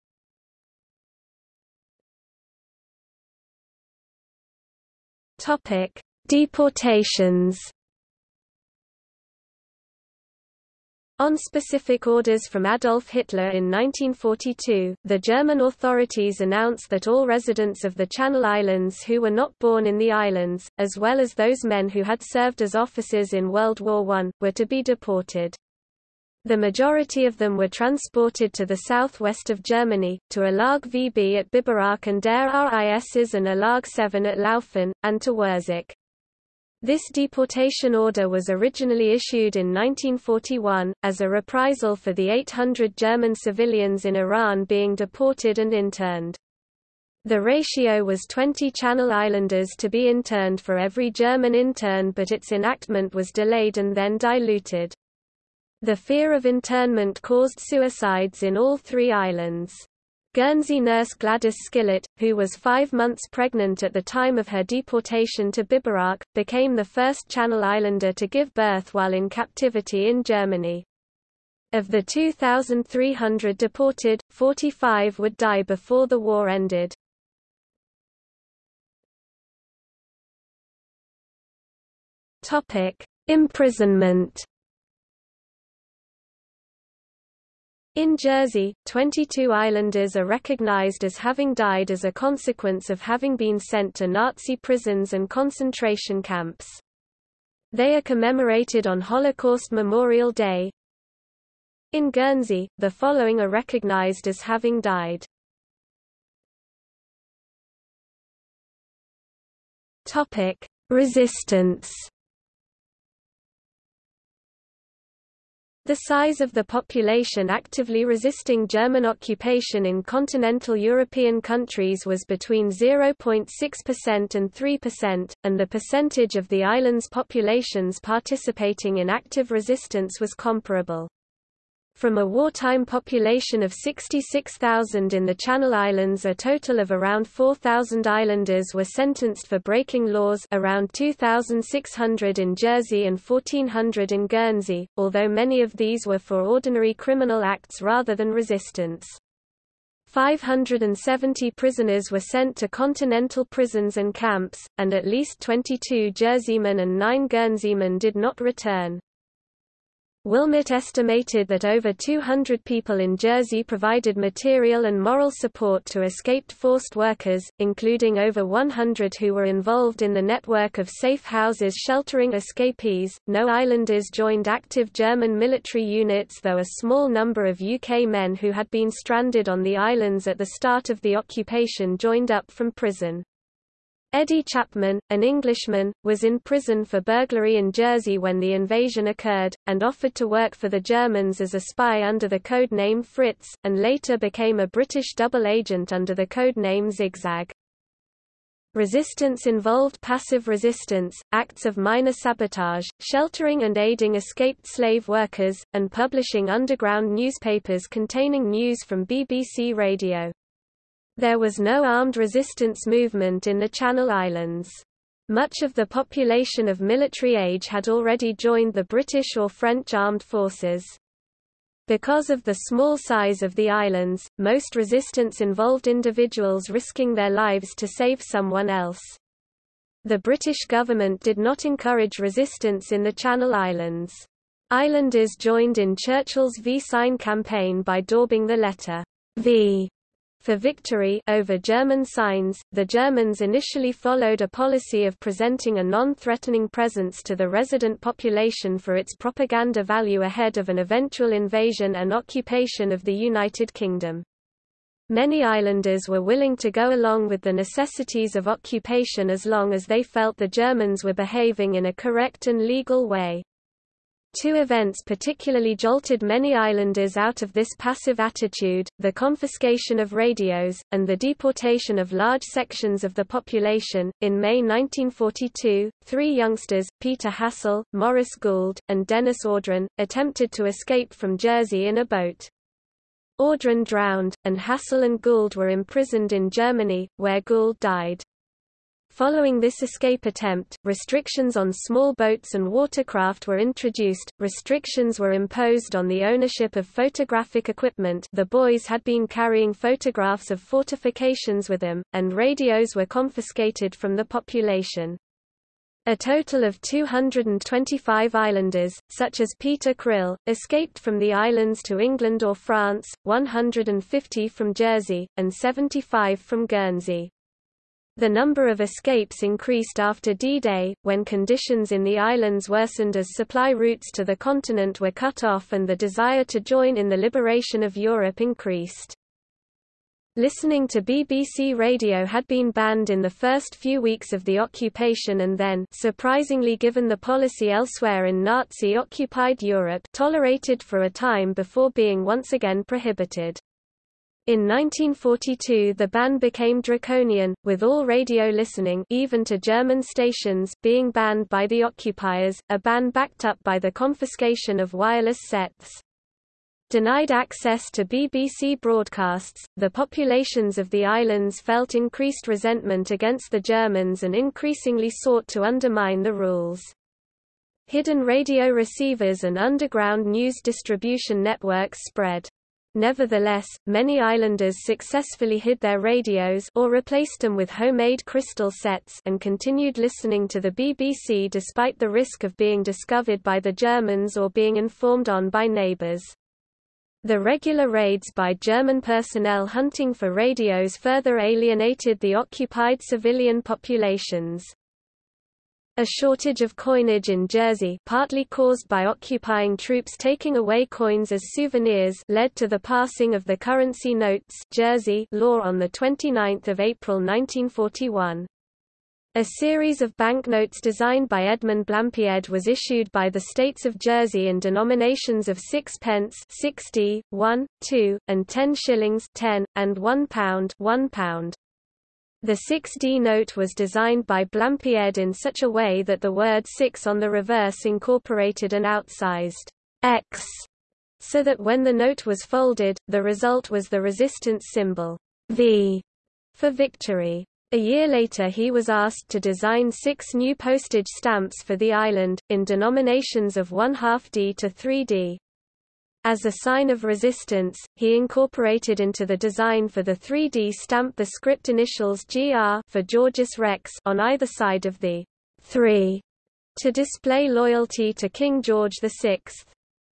Deportations On specific orders from Adolf Hitler in 1942, the German authorities announced that all residents of the Channel Islands who were not born in the islands, as well as those men who had served as officers in World War I, were to be deported. The majority of them were transported to the southwest of Germany, to Ilag VB at Biberach and Der RISs and Ilag 7 at Laufen, and to Wurzach. This deportation order was originally issued in 1941, as a reprisal for the 800 German civilians in Iran being deported and interned. The ratio was 20 Channel Islanders to be interned for every German intern but its enactment was delayed and then diluted. The fear of internment caused suicides in all three islands. Guernsey nurse Gladys Skillett, who was five months pregnant at the time of her deportation to Biberach, became the first Channel Islander to give birth while in captivity in Germany. Of the 2,300 deported, 45 would die before the war ended. Imprisonment In Jersey, 22 islanders are recognized as having died as a consequence of having been sent to Nazi prisons and concentration camps. They are commemorated on Holocaust Memorial Day. In Guernsey, the following are recognized as having died. Topic: Resistance The size of the population actively resisting German occupation in continental European countries was between 0.6% and 3%, and the percentage of the island's populations participating in active resistance was comparable. From a wartime population of 66,000 in the Channel Islands a total of around 4,000 islanders were sentenced for breaking laws around 2,600 in Jersey and 1,400 in Guernsey, although many of these were for ordinary criminal acts rather than resistance. 570 prisoners were sent to continental prisons and camps, and at least 22 Jerseymen and 9 Guernseymen did not return. Wilmot estimated that over 200 people in Jersey provided material and moral support to escaped forced workers, including over 100 who were involved in the network of safe houses sheltering escapees. No islanders joined active German military units, though a small number of UK men who had been stranded on the islands at the start of the occupation joined up from prison. Eddie Chapman, an Englishman, was in prison for burglary in Jersey when the invasion occurred, and offered to work for the Germans as a spy under the code name Fritz, and later became a British double agent under the code name Zigzag. Resistance involved passive resistance, acts of minor sabotage, sheltering and aiding escaped slave workers, and publishing underground newspapers containing news from BBC Radio. There was no armed resistance movement in the Channel Islands. Much of the population of military age had already joined the British or French armed forces. Because of the small size of the islands, most resistance involved individuals risking their lives to save someone else. The British government did not encourage resistance in the Channel Islands. Islanders joined in Churchill's V-sign campaign by daubing the letter V for victory over German signs, the Germans initially followed a policy of presenting a non-threatening presence to the resident population for its propaganda value ahead of an eventual invasion and occupation of the United Kingdom. Many islanders were willing to go along with the necessities of occupation as long as they felt the Germans were behaving in a correct and legal way. Two events particularly jolted many islanders out of this passive attitude, the confiscation of radios, and the deportation of large sections of the population. In May 1942, three youngsters, Peter Hassall, Maurice Gould, and Dennis Audrain, attempted to escape from Jersey in a boat. Audrain drowned, and Hassall and Gould were imprisoned in Germany, where Gould died. Following this escape attempt, restrictions on small boats and watercraft were introduced, restrictions were imposed on the ownership of photographic equipment the boys had been carrying photographs of fortifications with them, and radios were confiscated from the population. A total of 225 islanders, such as Peter Crill, escaped from the islands to England or France, 150 from Jersey, and 75 from Guernsey. The number of escapes increased after D-Day, when conditions in the islands worsened as supply routes to the continent were cut off and the desire to join in the liberation of Europe increased. Listening to BBC radio had been banned in the first few weeks of the occupation and then surprisingly given the policy elsewhere in Nazi-occupied Europe tolerated for a time before being once again prohibited. In 1942 the ban became draconian, with all radio listening even to German stations being banned by the occupiers, a ban backed up by the confiscation of wireless sets. Denied access to BBC broadcasts, the populations of the islands felt increased resentment against the Germans and increasingly sought to undermine the rules. Hidden radio receivers and underground news distribution networks spread. Nevertheless, many islanders successfully hid their radios or replaced them with homemade crystal sets and continued listening to the BBC despite the risk of being discovered by the Germans or being informed on by neighbours. The regular raids by German personnel hunting for radios further alienated the occupied civilian populations. A shortage of coinage in Jersey partly caused by occupying troops taking away coins as souvenirs led to the passing of the currency notes Jersey law on 29 April 1941. A series of banknotes designed by Edmund Blampied was issued by the states of Jersey in denominations of 6 pence 60, 1, 2, and 10 shillings 10, and 1 pound 1 pound. The 6D note was designed by Blampied in such a way that the word 6 on the reverse incorporated an outsized X, so that when the note was folded, the result was the resistance symbol V for victory. A year later he was asked to design six new postage stamps for the island, in denominations of 1 half D to 3D. As a sign of resistance, he incorporated into the design for the 3D stamp the script initials GR for Georgius Rex on either side of the 3 to display loyalty to King George VI.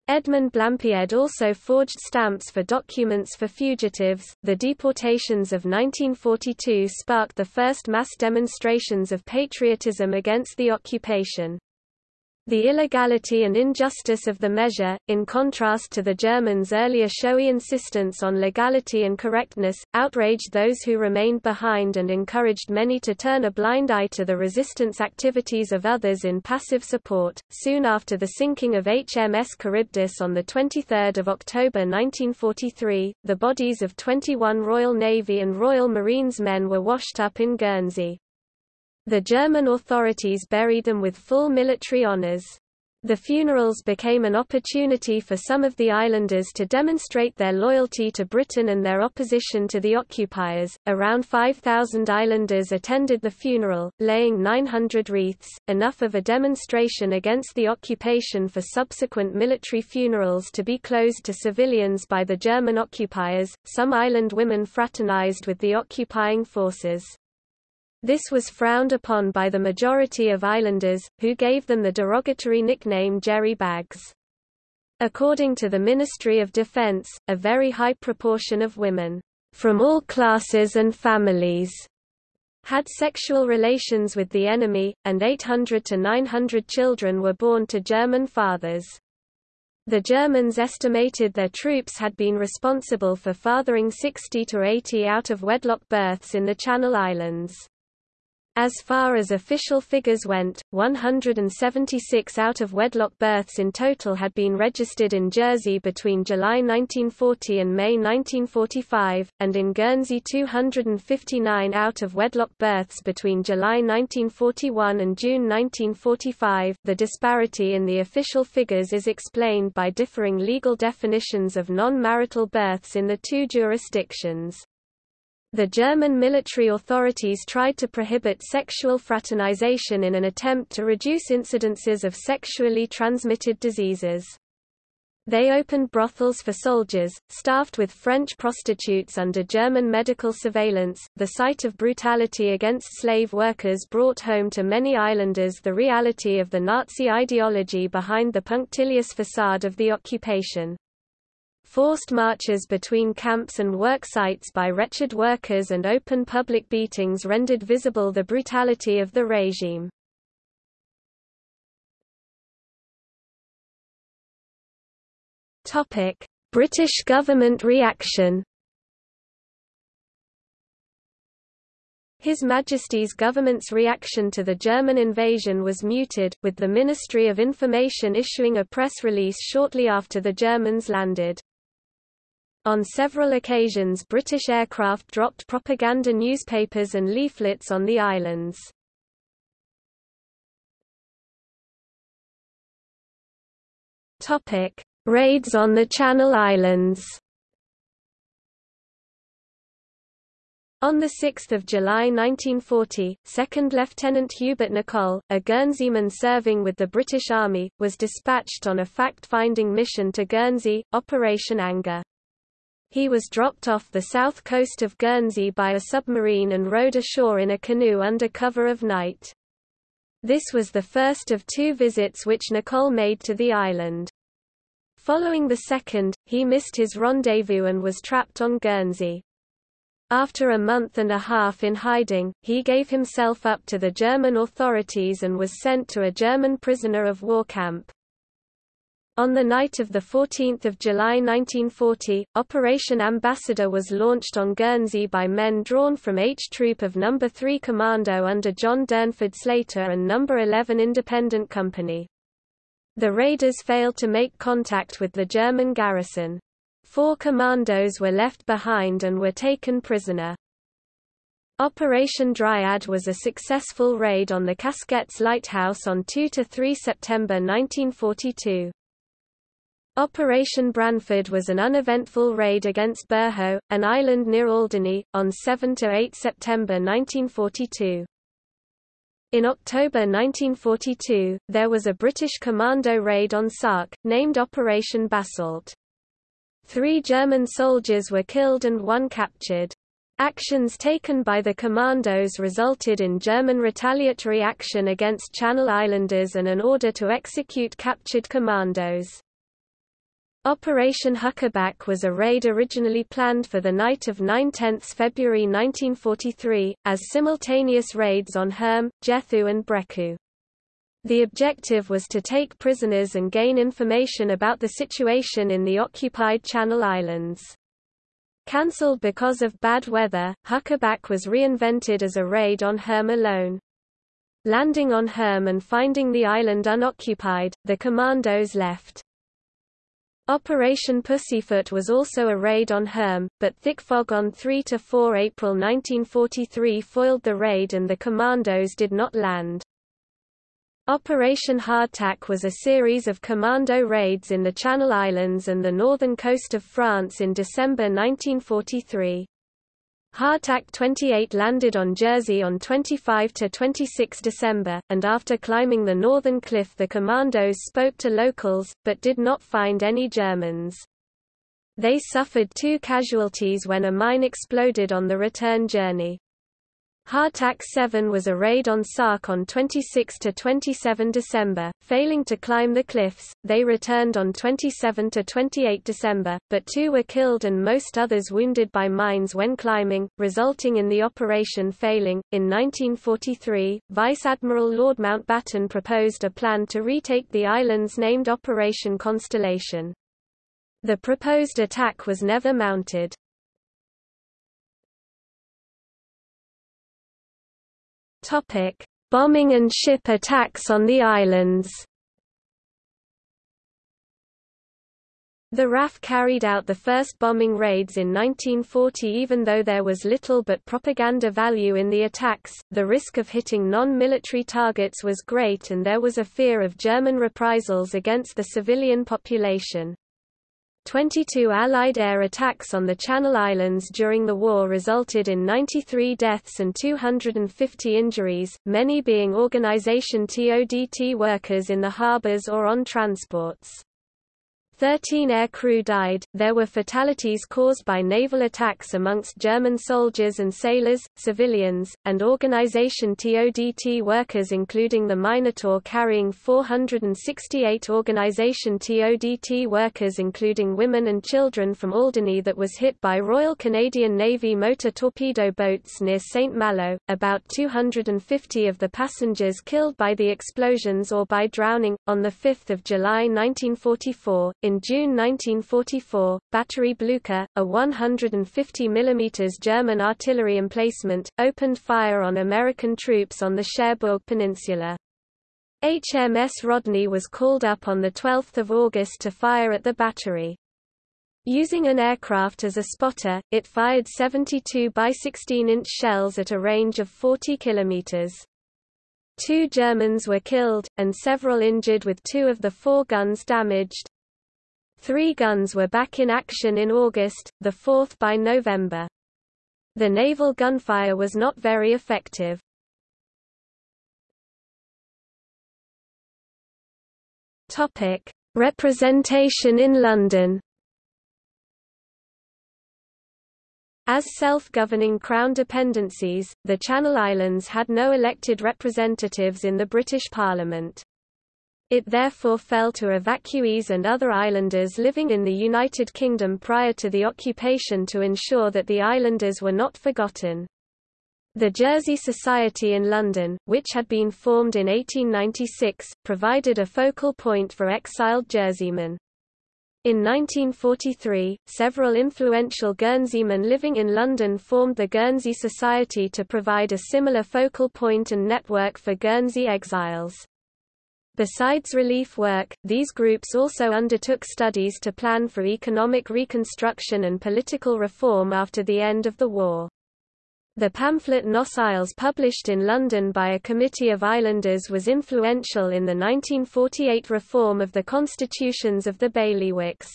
Edmund Blampied also forged stamps for documents for fugitives. The deportations of 1942 sparked the first mass demonstrations of patriotism against the occupation. The illegality and injustice of the measure, in contrast to the Germans' earlier showy insistence on legality and correctness, outraged those who remained behind and encouraged many to turn a blind eye to the resistance activities of others in passive support. Soon after the sinking of HMS Charybdis on 23 October 1943, the bodies of 21 Royal Navy and Royal Marines men were washed up in Guernsey. The German authorities buried them with full military honors. The funerals became an opportunity for some of the islanders to demonstrate their loyalty to Britain and their opposition to the occupiers. Around 5,000 islanders attended the funeral, laying 900 wreaths, enough of a demonstration against the occupation for subsequent military funerals to be closed to civilians by the German occupiers. Some island women fraternized with the occupying forces. This was frowned upon by the majority of islanders, who gave them the derogatory nickname Jerry Bags. According to the Ministry of Defense, a very high proportion of women, from all classes and families, had sexual relations with the enemy, and 800 to 900 children were born to German fathers. The Germans estimated their troops had been responsible for fathering 60 to 80 out-of-wedlock births in the Channel Islands. As far as official figures went, 176 out-of-wedlock births in total had been registered in Jersey between July 1940 and May 1945, and in Guernsey 259 out-of-wedlock births between July 1941 and June 1945. The disparity in the official figures is explained by differing legal definitions of non-marital births in the two jurisdictions. The German military authorities tried to prohibit sexual fraternization in an attempt to reduce incidences of sexually transmitted diseases. They opened brothels for soldiers, staffed with French prostitutes under German medical surveillance. The sight of brutality against slave workers brought home to many islanders the reality of the Nazi ideology behind the punctilious facade of the occupation. Forced marches between camps and work sites by wretched workers and open public beatings rendered visible the brutality of the regime. British government reaction His Majesty's government's reaction to the German invasion was muted, with the Ministry of Information issuing a press release shortly after the Germans landed. On several occasions British aircraft dropped propaganda newspapers and leaflets on the islands. Topic: Raids on the Channel Islands On 6 July 1940, 2nd Lieutenant Hubert Nicolle, a Guernseyman serving with the British Army, was dispatched on a fact-finding mission to Guernsey, Operation Anger. He was dropped off the south coast of Guernsey by a submarine and rowed ashore in a canoe under cover of night. This was the first of two visits which Nicolle made to the island. Following the second, he missed his rendezvous and was trapped on Guernsey. After a month and a half in hiding, he gave himself up to the German authorities and was sent to a German prisoner of war camp. On the night of 14 July 1940, Operation Ambassador was launched on Guernsey by men drawn from H Troop of No. 3 Commando under John Durnford Slater and No. 11 Independent Company. The raiders failed to make contact with the German garrison. Four commandos were left behind and were taken prisoner. Operation Dryad was a successful raid on the Casquets Lighthouse on 2–3 September 1942. Operation Branford was an uneventful raid against Burhou, an island near Alderney, on 7–8 September 1942. In October 1942, there was a British commando raid on Sark, named Operation Basalt. Three German soldiers were killed and one captured. Actions taken by the commandos resulted in German retaliatory action against Channel Islanders and an order to execute captured commandos. Operation Huckaback was a raid originally planned for the night of 9–10 February 1943, as simultaneous raids on Herm, Jethou and Brecqhou. The objective was to take prisoners and gain information about the situation in the occupied Channel Islands. Cancelled because of bad weather, Huckaback was reinvented as a raid on Herm alone. Landing on Herm and finding the island unoccupied, the commandos left. Operation Pussyfoot was also a raid on Herm, but thick fog on 3–4 April 1943 foiled the raid and the commandos did not land. Operation Hardtack was a series of commando raids in the Channel Islands and the northern coast of France in December 1943. Hardtack 28 landed on Jersey on 25–26 December, and after climbing the northern cliff the commandos spoke to locals, but did not find any Germans. They suffered two casualties when a mine exploded on the return journey. Hardtack 7 was a raid on Sark on 26–27 December, failing to climb the cliffs, they returned on 27–28 December, but two were killed and most others wounded by mines when climbing, resulting in the operation failing. In 1943, Vice Admiral Lord Mountbatten proposed a plan to retake the islands named Operation Constellation. The proposed attack was never mounted. Topic: Bombing and ship attacks on the islands. The RAF carried out the first bombing raids in 1940 even though there was little but propaganda value in the attacks, the risk of hitting non-military targets was great and there was a fear of German reprisals against the civilian population. 22 Allied air attacks on the Channel Islands during the war resulted in 93 deaths and 250 injuries, many being Organisation TODT workers in the harbours or on transports. Thirteen air crew died. There were fatalities caused by naval attacks amongst German soldiers and sailors, civilians, and Organisation TODT workers including the Minotaur carrying 468 Organisation TODT workers including women and children from Alderney that was hit by Royal Canadian Navy motor torpedo boats near St. Malo, about 250 of the passengers killed by the explosions or by drowning. On 5 July 1944, in June 1944, Battery Blucher, a 150 mm German artillery emplacement, opened fire on American troops on the Cherbourg Peninsula. HMS Rodney was called up on 12 August to fire at the battery. Using an aircraft as a spotter, it fired 72 by 16-inch shells at a range of 40 kilometers. Two Germans were killed, and several injured with two of the four guns damaged. Three guns were back in action in August, the fourth by November. The naval gunfire was not very effective. Topic: Representation in London. As self-governing Crown dependencies, the Channel Islands had no elected representatives in the British Parliament. It therefore fell to evacuees and other islanders living in the United Kingdom prior to the occupation to ensure that the islanders were not forgotten. The Jersey Society in London, which had been formed in 1896, provided a focal point for exiled Jerseymen. In 1943, several influential Guernseymen living in London formed the Guernsey Society to provide a similar focal point and network for Guernsey exiles. Besides relief work, these groups also undertook studies to plan for economic reconstruction and political reform after the end of the war. The pamphlet Nos Isles published in London by a committee of islanders was influential in the 1948 reform of the constitutions of the bailiwicks.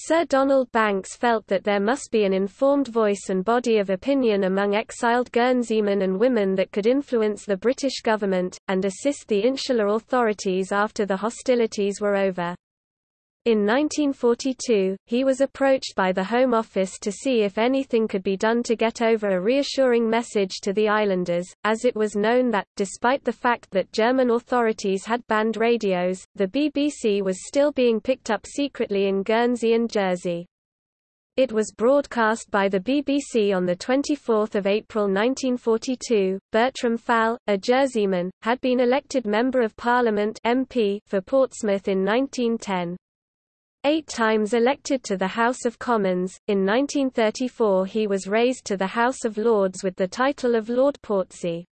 Sir Donald Banks felt that there must be an informed voice and body of opinion among exiled Guernseymen and women that could influence the British government, and assist the insular authorities after the hostilities were over. In 1942, he was approached by the Home Office to see if anything could be done to get over a reassuring message to the islanders, as it was known that, despite the fact that German authorities had banned radios, the BBC was still being picked up secretly in Guernsey and Jersey. It was broadcast by the BBC on 24 April 1942. Bertram Falle, a Jerseyman, had been elected Member of Parliament MP for Portsmouth in 1910. Eight times elected to the House of Commons, in 1934 he was raised to the House of Lords with the title of Lord Portsea.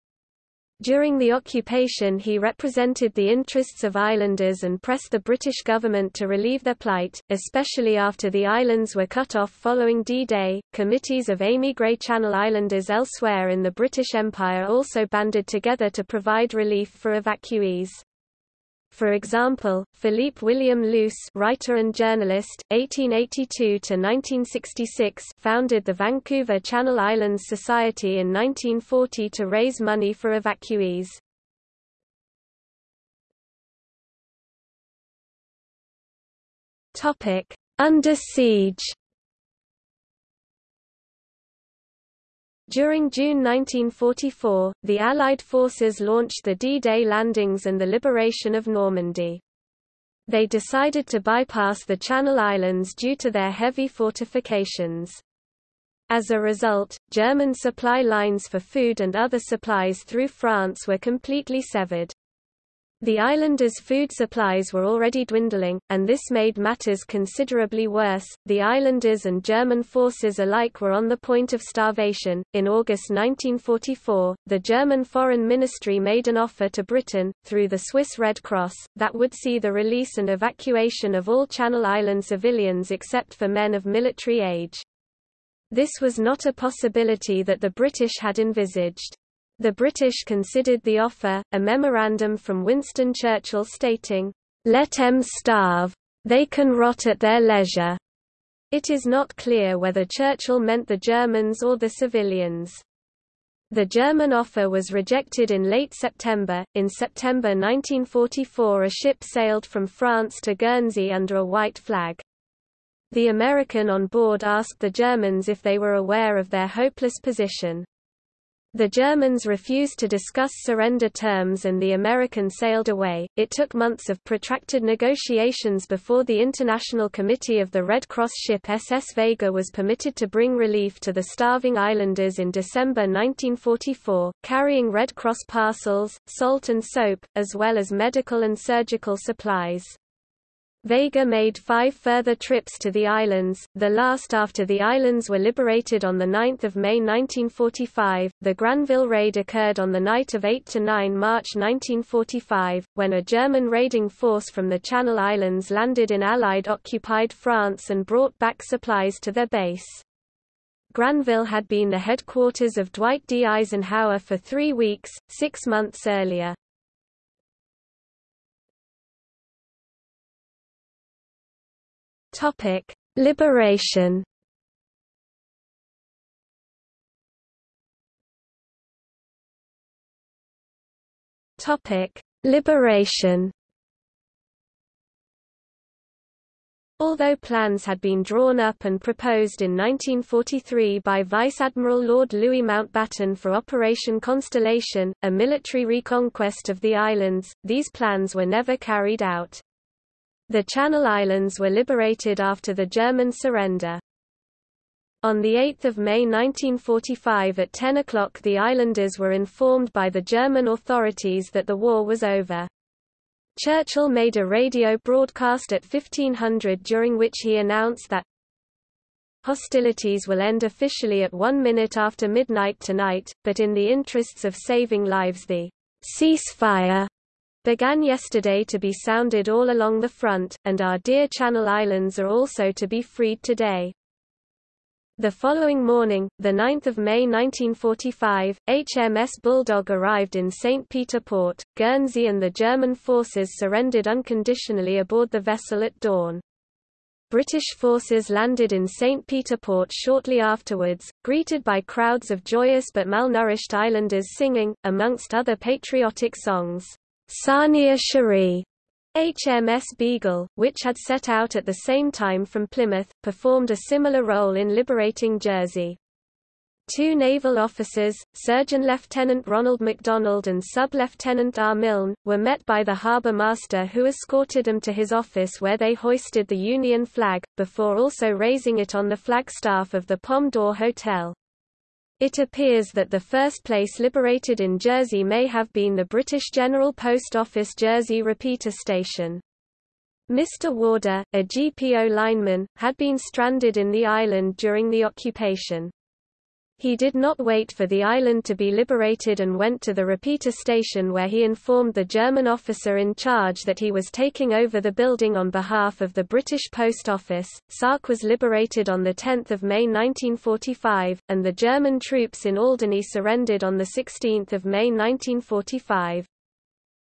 During the occupation he represented the interests of islanders and pressed the British government to relieve their plight, especially after the islands were cut off following D-Day. Committees of émigré Channel Islanders elsewhere in the British Empire also banded together to provide relief for evacuees. For example, Philippe William Luce, writer and journalist, 1882–1966 founded the Vancouver Channel Islands Society in 1940 to raise money for evacuees. Topic: Under siege. During June 1944, the Allied forces launched the D-Day landings and the liberation of Normandy. They decided to bypass the Channel Islands due to their heavy fortifications. As a result, German supply lines for food and other supplies through France were completely severed. The islanders' food supplies were already dwindling, and this made matters considerably worse. The islanders and German forces alike were on the point of starvation. In August 1944, the German Foreign Ministry made an offer to Britain, through the Swiss Red Cross, that would see the release and evacuation of all Channel Island civilians except for men of military age. This was not a possibility that the British had envisaged. The British considered the offer, a memorandum from Winston Churchill stating, "Let "'Let 'em starve. They can rot at their leisure." It is not clear whether Churchill meant the Germans or the civilians. The German offer was rejected in late September. In September 1944, a ship sailed from France to Guernsey under a white flag. The American on board asked the Germans if they were aware of their hopeless position. The Germans refused to discuss surrender terms and the Americans sailed away. It took months of protracted negotiations before the International Committee of the Red Cross ship SS Vega was permitted to bring relief to the starving islanders in December 1944, carrying Red Cross parcels, salt and soap, as well as medical and surgical supplies. Vega made five further trips to the islands, the last after the islands were liberated on 9 May 1945. The Granville raid occurred on the night of 8–9 March 1945, when a German raiding force from the Channel Islands landed in Allied-occupied France and brought back supplies to their base. Granville had been the headquarters of Dwight D. Eisenhower for three weeks, six months earlier. Topic: Liberation. Topic: Liberation. Although plans had been drawn up and proposed in 1943 by Vice Admiral Lord Louis Mountbatten for Operation Constellation, a military reconquest of the islands, these plans were never carried out. The Channel Islands were liberated after the German surrender. On 8 May 1945 at 10 o'clock the islanders were informed by the German authorities that the war was over. Churchill made a radio broadcast at 1500 during which he announced that hostilities will end officially at one minute after midnight tonight, but in the interests of saving lives the ceasefire began yesterday to be sounded all along the front, and our dear Channel Islands are also to be freed today. The following morning, 9 May 1945, HMS Bulldog arrived in St. Peter Port, Guernsey and the German forces surrendered unconditionally aboard the vessel at dawn. British forces landed in St. Peter Port shortly afterwards, greeted by crowds of joyous but malnourished islanders singing, amongst other patriotic songs, Sarnia Cherie HMS Beagle, which had set out at the same time from Plymouth, performed a similar role in liberating Jersey. Two naval officers, Surgeon Lieutenant Ronald MacDonald and Sub-Lieutenant R. Milne, were met by the harbour master who escorted them to his office where they hoisted the Union flag, before also raising it on the flagstaff of the Pomme d'Or Hotel. It appears that the first place liberated in Jersey may have been the British General Post Office Jersey repeater station. Mr. Warder, a GPO lineman, had been stranded in the island during the occupation. He did not wait for the island to be liberated and went to the repeater station where he informed the German officer in charge that he was taking over the building on behalf of the British Post Office. Sark was liberated on 10 May 1945, and the German troops in Alderney surrendered on 16 May 1945.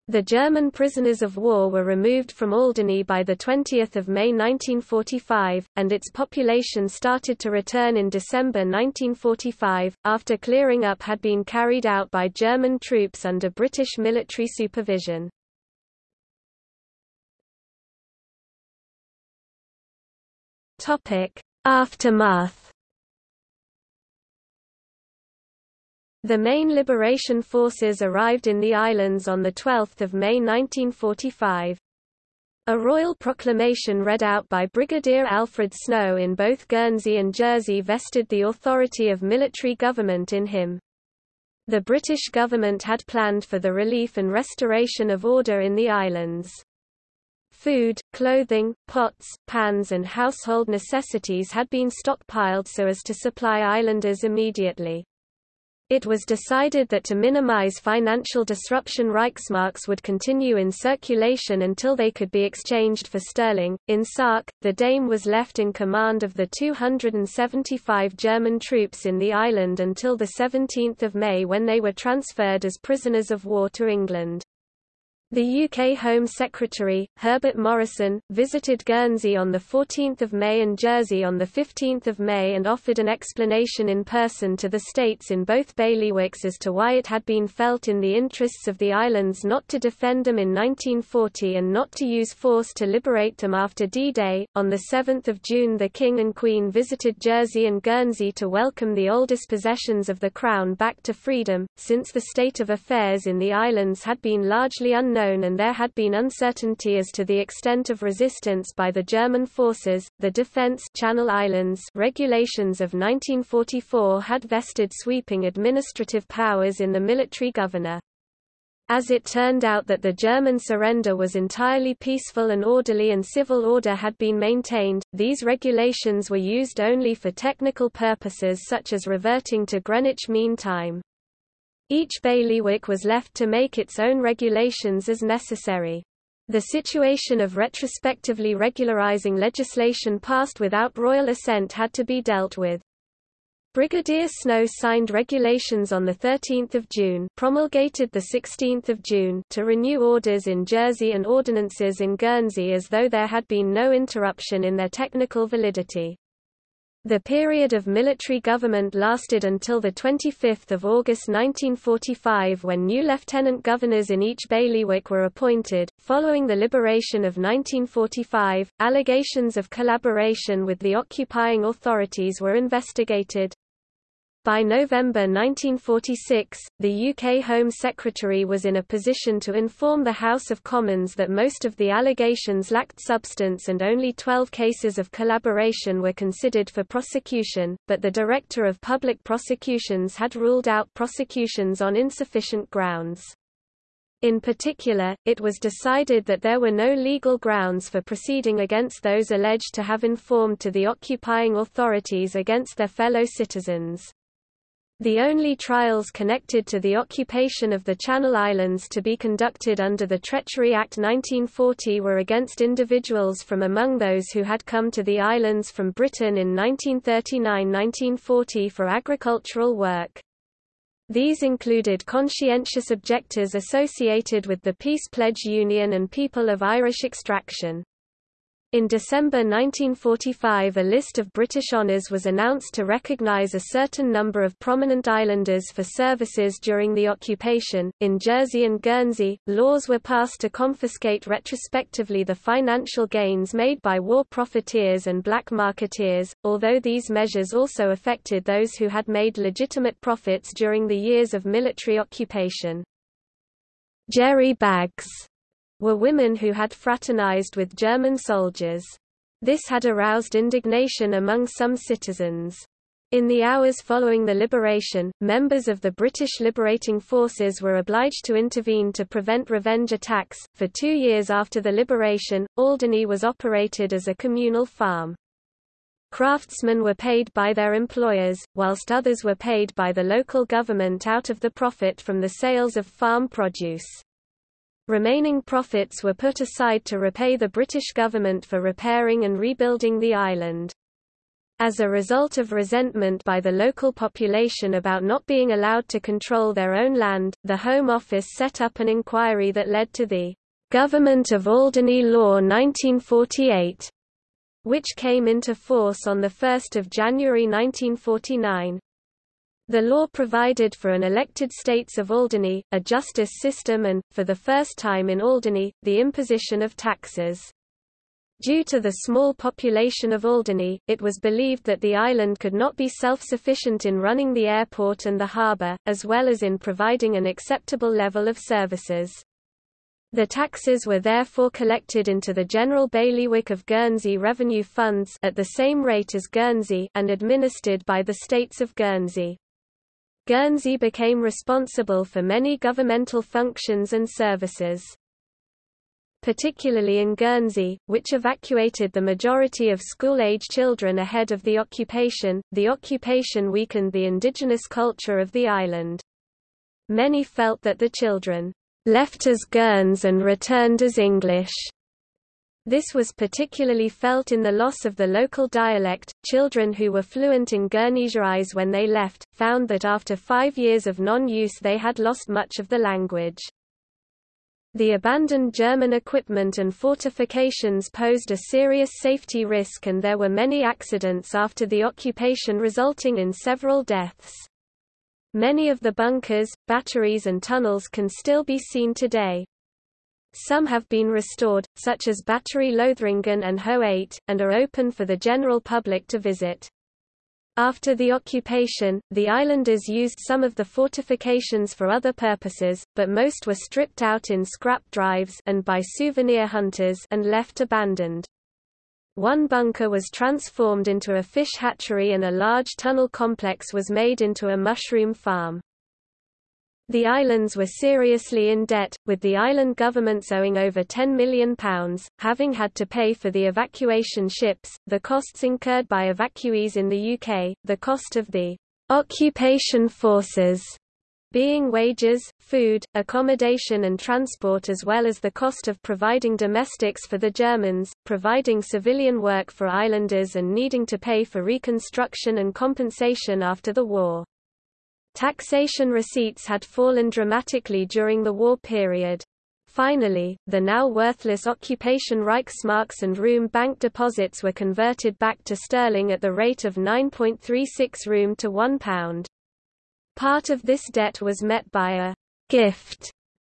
The German prisoners of war were removed from Alderney by 20 May 1945, and its population started to return in December 1945, after clearing up had been carried out by German troops under British military supervision. Aftermath The main liberation forces arrived in the islands on 12 May 1945. A royal proclamation read out by Brigadier Alfred Snow in both Guernsey and Jersey vested the authority of military government in him. The British government had planned for the relief and restoration of order in the islands. Food, clothing, pots, pans and household necessities had been stockpiled so as to supply islanders immediately. It was decided that to minimize financial disruption Reichsmarks would continue in circulation until they could be exchanged for sterling. In Sark, the Dame was left in command of the 275 German troops in the island until 17 May when they were transferred as prisoners of war to England. The UK Home Secretary, Herbert Morrison, visited Guernsey on 14 May and Jersey on 15 May and offered an explanation in person to the states in both bailiwicks as to why it had been felt in the interests of the islands not to defend them in 1940 and not to use force to liberate them after D-Day. On 7 June the King and Queen visited Jersey and Guernsey to welcome the oldest possessions of the Crown back to freedom, since the state of affairs in the islands had been largely unknown unknown and there had been uncertainty as to the extent of resistance by the German forces. The Defense Channel Islands regulations of 1944 had vested sweeping administrative powers in the military governor. As it turned out that the German surrender was entirely peaceful and orderly and civil order had been maintained, these regulations were used only for technical purposes such as reverting to Greenwich Mean Time. Each bailiwick was left to make its own regulations as necessary. The situation of retrospectively regularizing legislation passed without royal assent had to be dealt with. Brigadier Snow signed regulations on 13 June promulgated 16 June to renew orders in Jersey and ordinances in Guernsey as though there had been no interruption in their technical validity. The period of military government lasted until 25 August 1945 when new lieutenant governors in each bailiwick were appointed. Following the liberation of 1945, allegations of collaboration with the occupying authorities were investigated. By November 1946, the UK Home Secretary was in a position to inform the House of Commons that most of the allegations lacked substance and only 12 cases of collaboration were considered for prosecution, but the Director of Public Prosecutions had ruled out prosecutions on insufficient grounds. In particular, it was decided that there were no legal grounds for proceeding against those alleged to have informed to the occupying authorities against their fellow citizens. The only trials connected to the occupation of the Channel Islands to be conducted under the Treachery Act 1940 were against individuals from among those who had come to the islands from Britain in 1939–1940 for agricultural work. These included conscientious objectors associated with the Peace Pledge Union and people of Irish extraction. In December 1945 a list of British honours was announced to recognise a certain number of prominent islanders for services during the occupation. In Jersey and Guernsey, laws were passed to confiscate retrospectively the financial gains made by war profiteers and black marketeers, although these measures also affected those who had made legitimate profits during the years of military occupation. Jerry bags were women who had fraternized with German soldiers. This had aroused indignation among some citizens. In the hours following the liberation, members of the British liberating forces were obliged to intervene to prevent revenge attacks. For two years after the liberation, Alderney was operated as a communal farm. Craftsmen were paid by their employers, whilst others were paid by the local government out of the profit from the sales of farm produce. Remaining profits were put aside to repay the British government for repairing and rebuilding the island. As a result of resentment by the local population about not being allowed to control their own land, the Home Office set up an inquiry that led to the Government of Alderney Law 1948, which came into force on 1 January 1949. The law provided for an elected states of Alderney, a justice system and, for the first time in Alderney, the imposition of taxes. Due to the small population of Alderney, it was believed that the island could not be self-sufficient in running the airport and the harbour, as well as in providing an acceptable level of services. The taxes were therefore collected into the General Bailiwick of Guernsey Revenue Funds at the same rate as Guernsey and administered by the states of Guernsey. Guernsey became responsible for many governmental functions and services particularly in Guernsey, which evacuated the majority of school-age children ahead of the occupation. The occupation weakened the indigenous culture of the island. Many felt that the children left as Guerns and returned as English. This was particularly felt in the loss of the local dialect. Children who were fluent in Guernésiais when they left, found that after five years of non-use they had lost much of the language. The abandoned German equipment and fortifications posed a serious safety risk and there were many accidents after the occupation resulting in several deaths. Many of the bunkers, batteries and tunnels can still be seen today. Some have been restored, such as Battery Lothringen and Ho 8, and are open for the general public to visit. After the occupation, the islanders used some of the fortifications for other purposes, but most were stripped out in scrap drives and by souvenir hunters and left abandoned. One bunker was transformed into a fish hatchery and a large tunnel complex was made into a mushroom farm. The islands were seriously in debt, with the island governments owing over £10 million, having had to pay for the evacuation ships, the costs incurred by evacuees in the UK, the cost of the occupation forces being wages, food, accommodation and transport as well as the cost of providing domestics for the Germans, providing civilian work for islanders and needing to pay for reconstruction and compensation after the war. Taxation receipts had fallen dramatically during the war period. Finally, the now worthless occupation Reichsmarks and room bank deposits were converted back to sterling at the rate of 9.36 room to £1. Part of this debt was met by a gift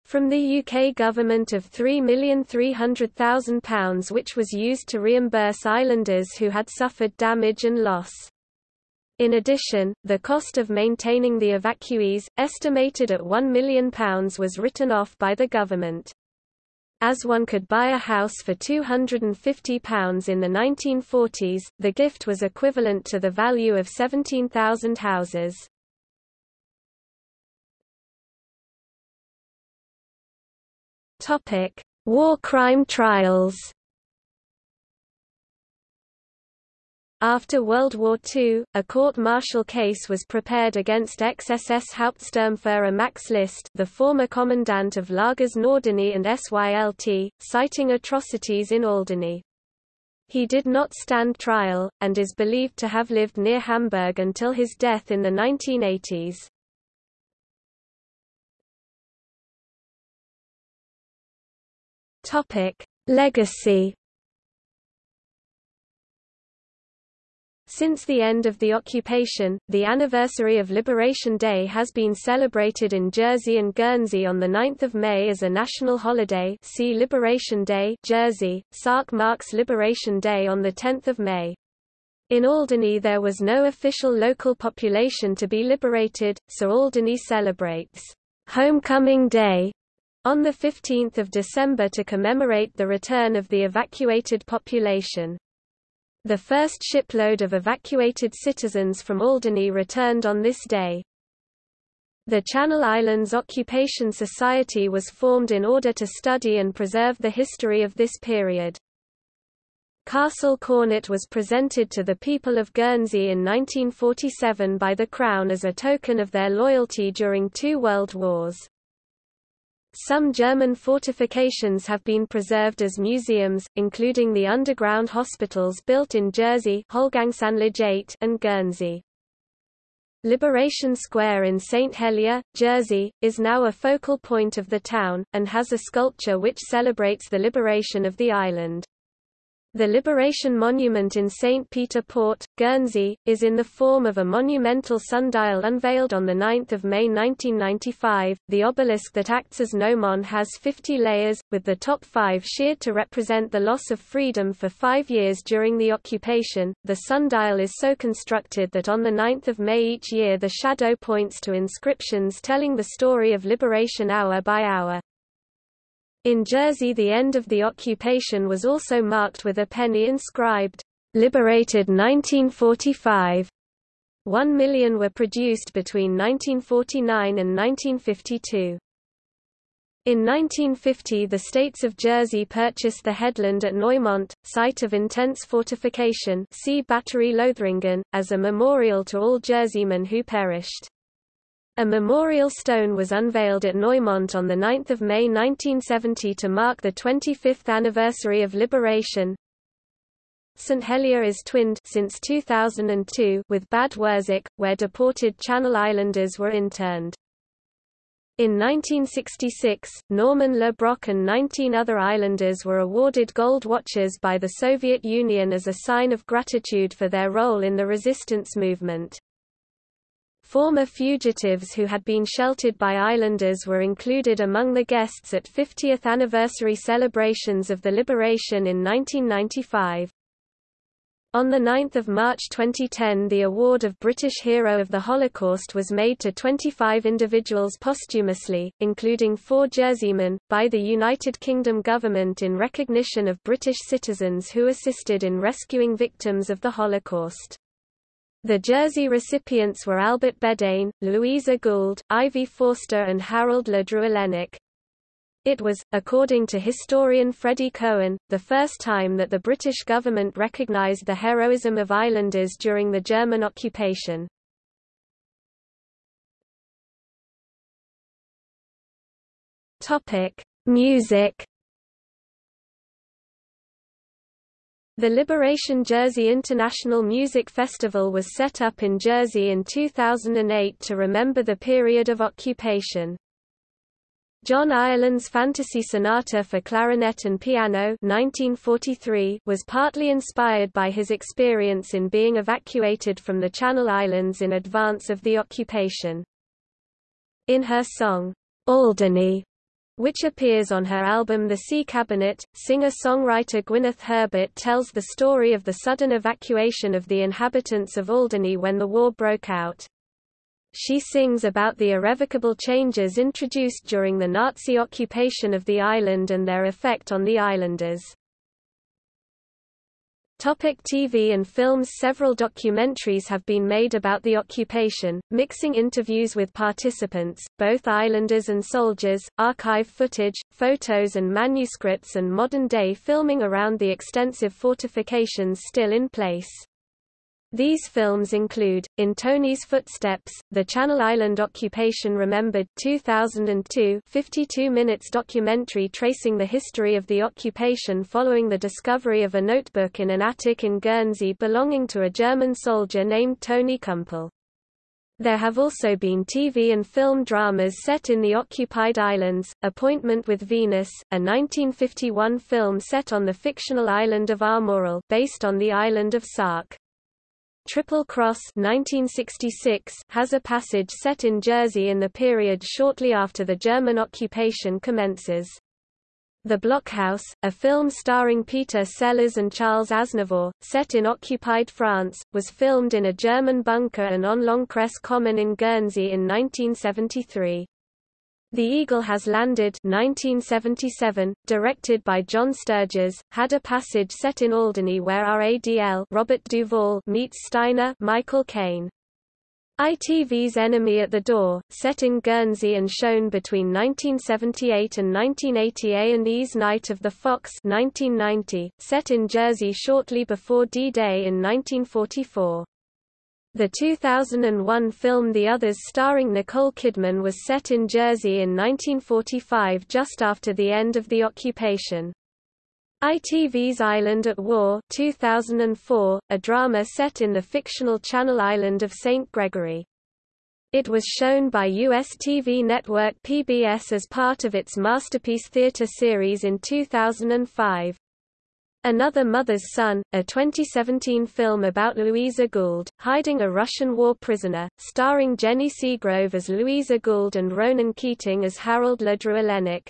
from the UK government of £3,300,000 which was used to reimburse islanders who had suffered damage and loss. In addition, the cost of maintaining the evacuees, estimated at £1 million was written off by the government. As one could buy a house for £250 in the 1940s, the gift was equivalent to the value of 17,000 houses. War crime trials After World War II, a court-martial case was prepared against ex-SS Hauptsturmführer Max List the former commandant of Lagers Norderney and SYLT, citing atrocities in Alderney. He did not stand trial, and is believed to have lived near Hamburg until his death in the 1980s. Legacy Since the end of the occupation, the anniversary of Liberation Day has been celebrated in Jersey and Guernsey on 9 May as a national holiday see Liberation Day Jersey, Sark marks Liberation Day on 10 May. In Alderney there was no official local population to be liberated, so Alderney celebrates Homecoming Day on 15 December to commemorate the return of the evacuated population. The first shipload of evacuated citizens from Alderney returned on this day. The Channel Islands Occupation Society was formed in order to study and preserve the history of this period. Castle Cornet was presented to the people of Guernsey in 1947 by the Crown as a token of their loyalty during two world wars. Some German fortifications have been preserved as museums, including the underground hospitals built in Jersey and Guernsey. Liberation Square in St. Helier, Jersey, is now a focal point of the town, and has a sculpture which celebrates the liberation of the island. The Liberation Monument in St. Peter Port, Guernsey, is in the form of a monumental sundial unveiled on 9 May 1995. The obelisk that acts as gnomon has 50 layers, with the top five sheared to represent the loss of freedom for five years during the occupation. The sundial is so constructed that on 9 May each year the shadow points to inscriptions telling the story of liberation hour by hour. In Jersey the end of the occupation was also marked with a penny inscribed, "'Liberated 1945". One million were produced between 1949 and 1952. In 1950 the states of Jersey purchased the headland at Noirmont, site of intense fortification see Battery Lothringen, as a memorial to all Jerseymen who perished. A memorial stone was unveiled at Noirmont on 9 May 1970 to mark the 25th anniversary of liberation. St Helier is twinned since 2002 with Bad Wurzach, where deported Channel Islanders were interned. In 1966, Norman Le Brocq and 19 other islanders were awarded gold watches by the Soviet Union as a sign of gratitude for their role in the resistance movement. Former fugitives who had been sheltered by islanders were included among the guests at 50th anniversary celebrations of the liberation in 1995. On 9 March 2010 the award of British Hero of the Holocaust was made to 25 individuals posthumously, including four Jerseymen, by the United Kingdom government in recognition of British citizens who assisted in rescuing victims of the Holocaust. The Jersey recipients were Albert Bedane, Louisa Gould, Ivy Forster and Harold Le Druillenec. It was, according to historian Freddie Cohen, the first time that the British government recognised the heroism of islanders during the German occupation. Music The Liberation Jersey International Music Festival was set up in Jersey in 2008 to remember the period of occupation. John Ireland's Fantasy Sonata for Clarinet and Piano 1943 was partly inspired by his experience in being evacuated from the Channel Islands in advance of the occupation. In her song, Alderney, which appears on her album The Sea Cabinet. Singer-songwriter Gwyneth Herbert tells the story of the sudden evacuation of the inhabitants of Alderney when the war broke out. She sings about the irrevocable changes introduced during the Nazi occupation of the island and their effect on the islanders. Topic TV and films Several documentaries have been made about the occupation, mixing interviews with participants, both islanders and soldiers, archive footage, photos and manuscripts and modern-day filming around the extensive fortifications still in place. These films include, In Tony's Footsteps, The Channel Island Occupation Remembered 2002 52 minutes documentary tracing the history of the occupation following the discovery of a notebook in an attic in Guernsey belonging to a German soldier named Tony Kumpel. There have also been TV and film dramas set in the occupied islands, Appointment with Venus, a 1951 film set on the fictional island of Armorel based on the island of Sark. Triple Cross 1966 has a passage set in Jersey in the period shortly after the German occupation commences. The Blockhouse, a film starring Peter Sellers and Charles Aznavour, set in occupied France, was filmed in a German bunker and on L'Encresse Common in Guernsey in 1973. The Eagle Has Landed 1977, directed by John Sturges, had a passage set in Alderney where RADL Robert Duvall meets Steiner Michael Caine. ITV's Enemy at the Door, set in Guernsey and shown between 1978 and 1980 A&E's Night of the Fox 1990, set in Jersey shortly before D-Day in 1944. The 2001 film The Others starring Nicole Kidman was set in Jersey in 1945 just after the end of the occupation. ITV's Island at War 2004, a drama set in the fictional Channel Island of St. Gregory. It was shown by US TV network PBS as part of its Masterpiece Theatre series in 2005. Another Mother's Son, a 2017 film about Louisa Gould, hiding a Russian war prisoner, starring Jenny Seagrove as Louisa Gould and Ronan Keating as Harold Ledru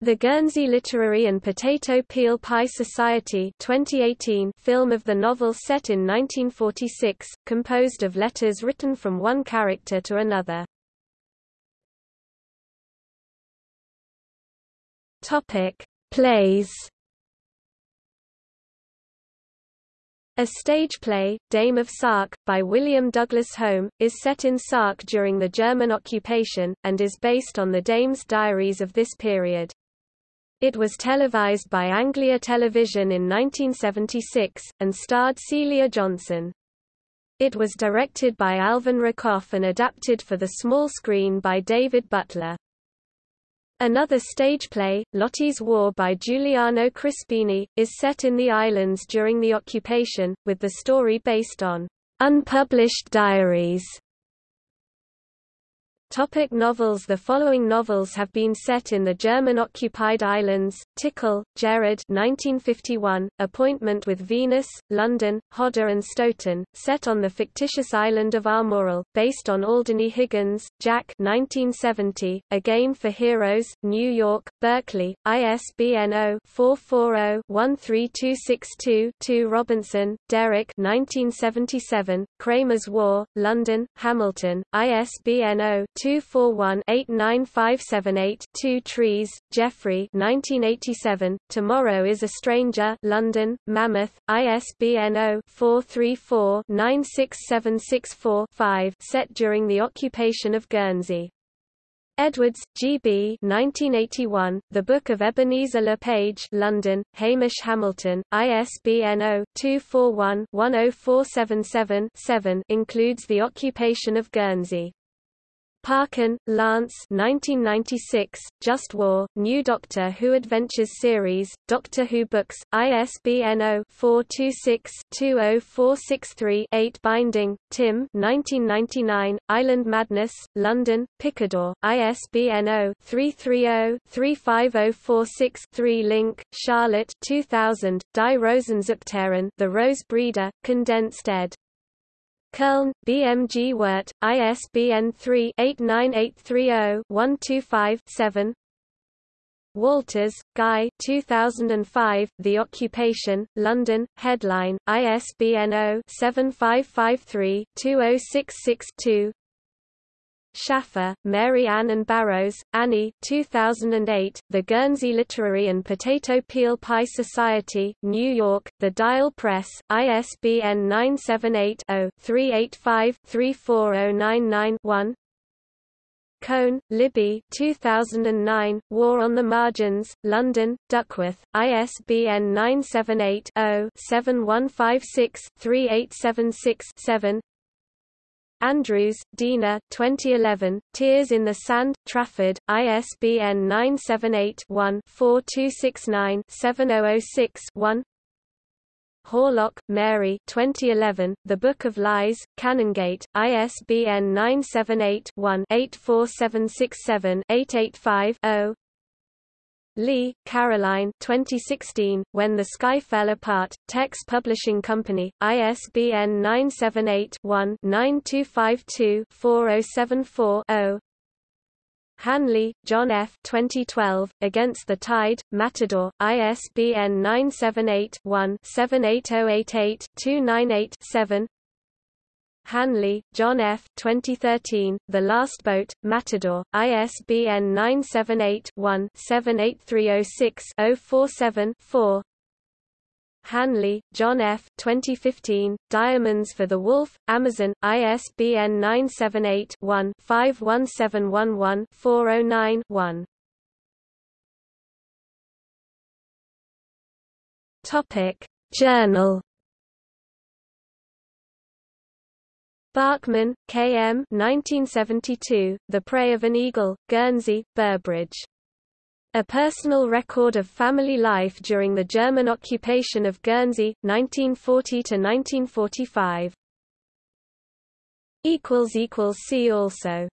The Guernsey Literary and Potato Peel Pie Society 2018 film of the novel set in 1946, composed of letters written from one character to another. Topic Plays A stage play, Dame of Sark, by William Douglas Home, is set in Sark during the German occupation, and is based on the Dame's diaries of this period. It was televised by Anglia Television in 1976, and starred Celia Johnson. It was directed by Alvin Rakoff and adapted for the small screen by David Butler. Another stage play, Lottie's War by Giuliano Crispini, is set in the islands during the occupation, with the story based on unpublished diaries Topic novels The following novels have been set in the German-occupied islands, Tickell, Jerrard 1951, Appointment with Venus, London, Hodder and Stoughton, set on the fictitious island of Armorel, based on Alderney Higgins, Jack 1970, A Game for Heroes, New York, Berkley, ISBN 0-440-13262-2 Robinson, Derek 1977, Kramer's War, London, Hamilton, ISBN 0 241-89578-2 Trees, Jeffrey 1987, Tomorrow is a Stranger London, Mammoth, ISBN 0-434-96764-5 set during the occupation of Guernsey. Edwards, G.B. 1981, The Book of Ebenezer Le Page London, Hamish Hamilton, ISBN 0-241-10477-7 includes the occupation of Guernsey. Parkin, Lance 1996, Just War, New Doctor Who Adventures Series, Doctor Who Books, ISBN 0-426-20463-8 Binding, Tim 1999, Island Madness, London, Picador, ISBN 0-330-35046-3 Link, Charlotte 2000, Die Rosenzuchterin The Rose Breeder, Condensed ed. Köln, BMG Wert, ISBN 3-89830-125-7 Walters, Guy 2005, The Occupation, London, Headline, ISBN 0-7553-20662 Shaffer, Mary Ann and Barrows, Annie 2008, The Guernsey Literary and Potato Peel Pie Society, New York, The Dial Press, ISBN 978-0-385-34099-1 Cone, Libby 2009, War on the Margins, London, Duckworth, ISBN 978 0 7156 3876 7 Andrews, Dina 2011, Tears in the Sand, Trafford, ISBN 978-1-4269-7006-1 Horlock, Mary 2011, The Book of Lies, Canongate, ISBN 978-1-84767-885-0 Lee, Caroline 2016, When the Sky Fell Apart, Text Publishing Company, ISBN 978-1-9252-4074-0 Hanley, John F. 2012, Against the Tide, Matador, ISBN 978-1-78088-298-7 Hanley, John F. 2013, The Last Boat, Matador, ISBN 978-1-78306-047-4 Hanley, John F. 2015, Diamonds for the Wolf, Amazon, ISBN 978-1-51711409-1 Topic. Journal Bachmann, K. M. 1972, The Prey of an Eagle, Guernsey, Burbridge. A personal record of family life during the German occupation of Guernsey, 1940–1945. See also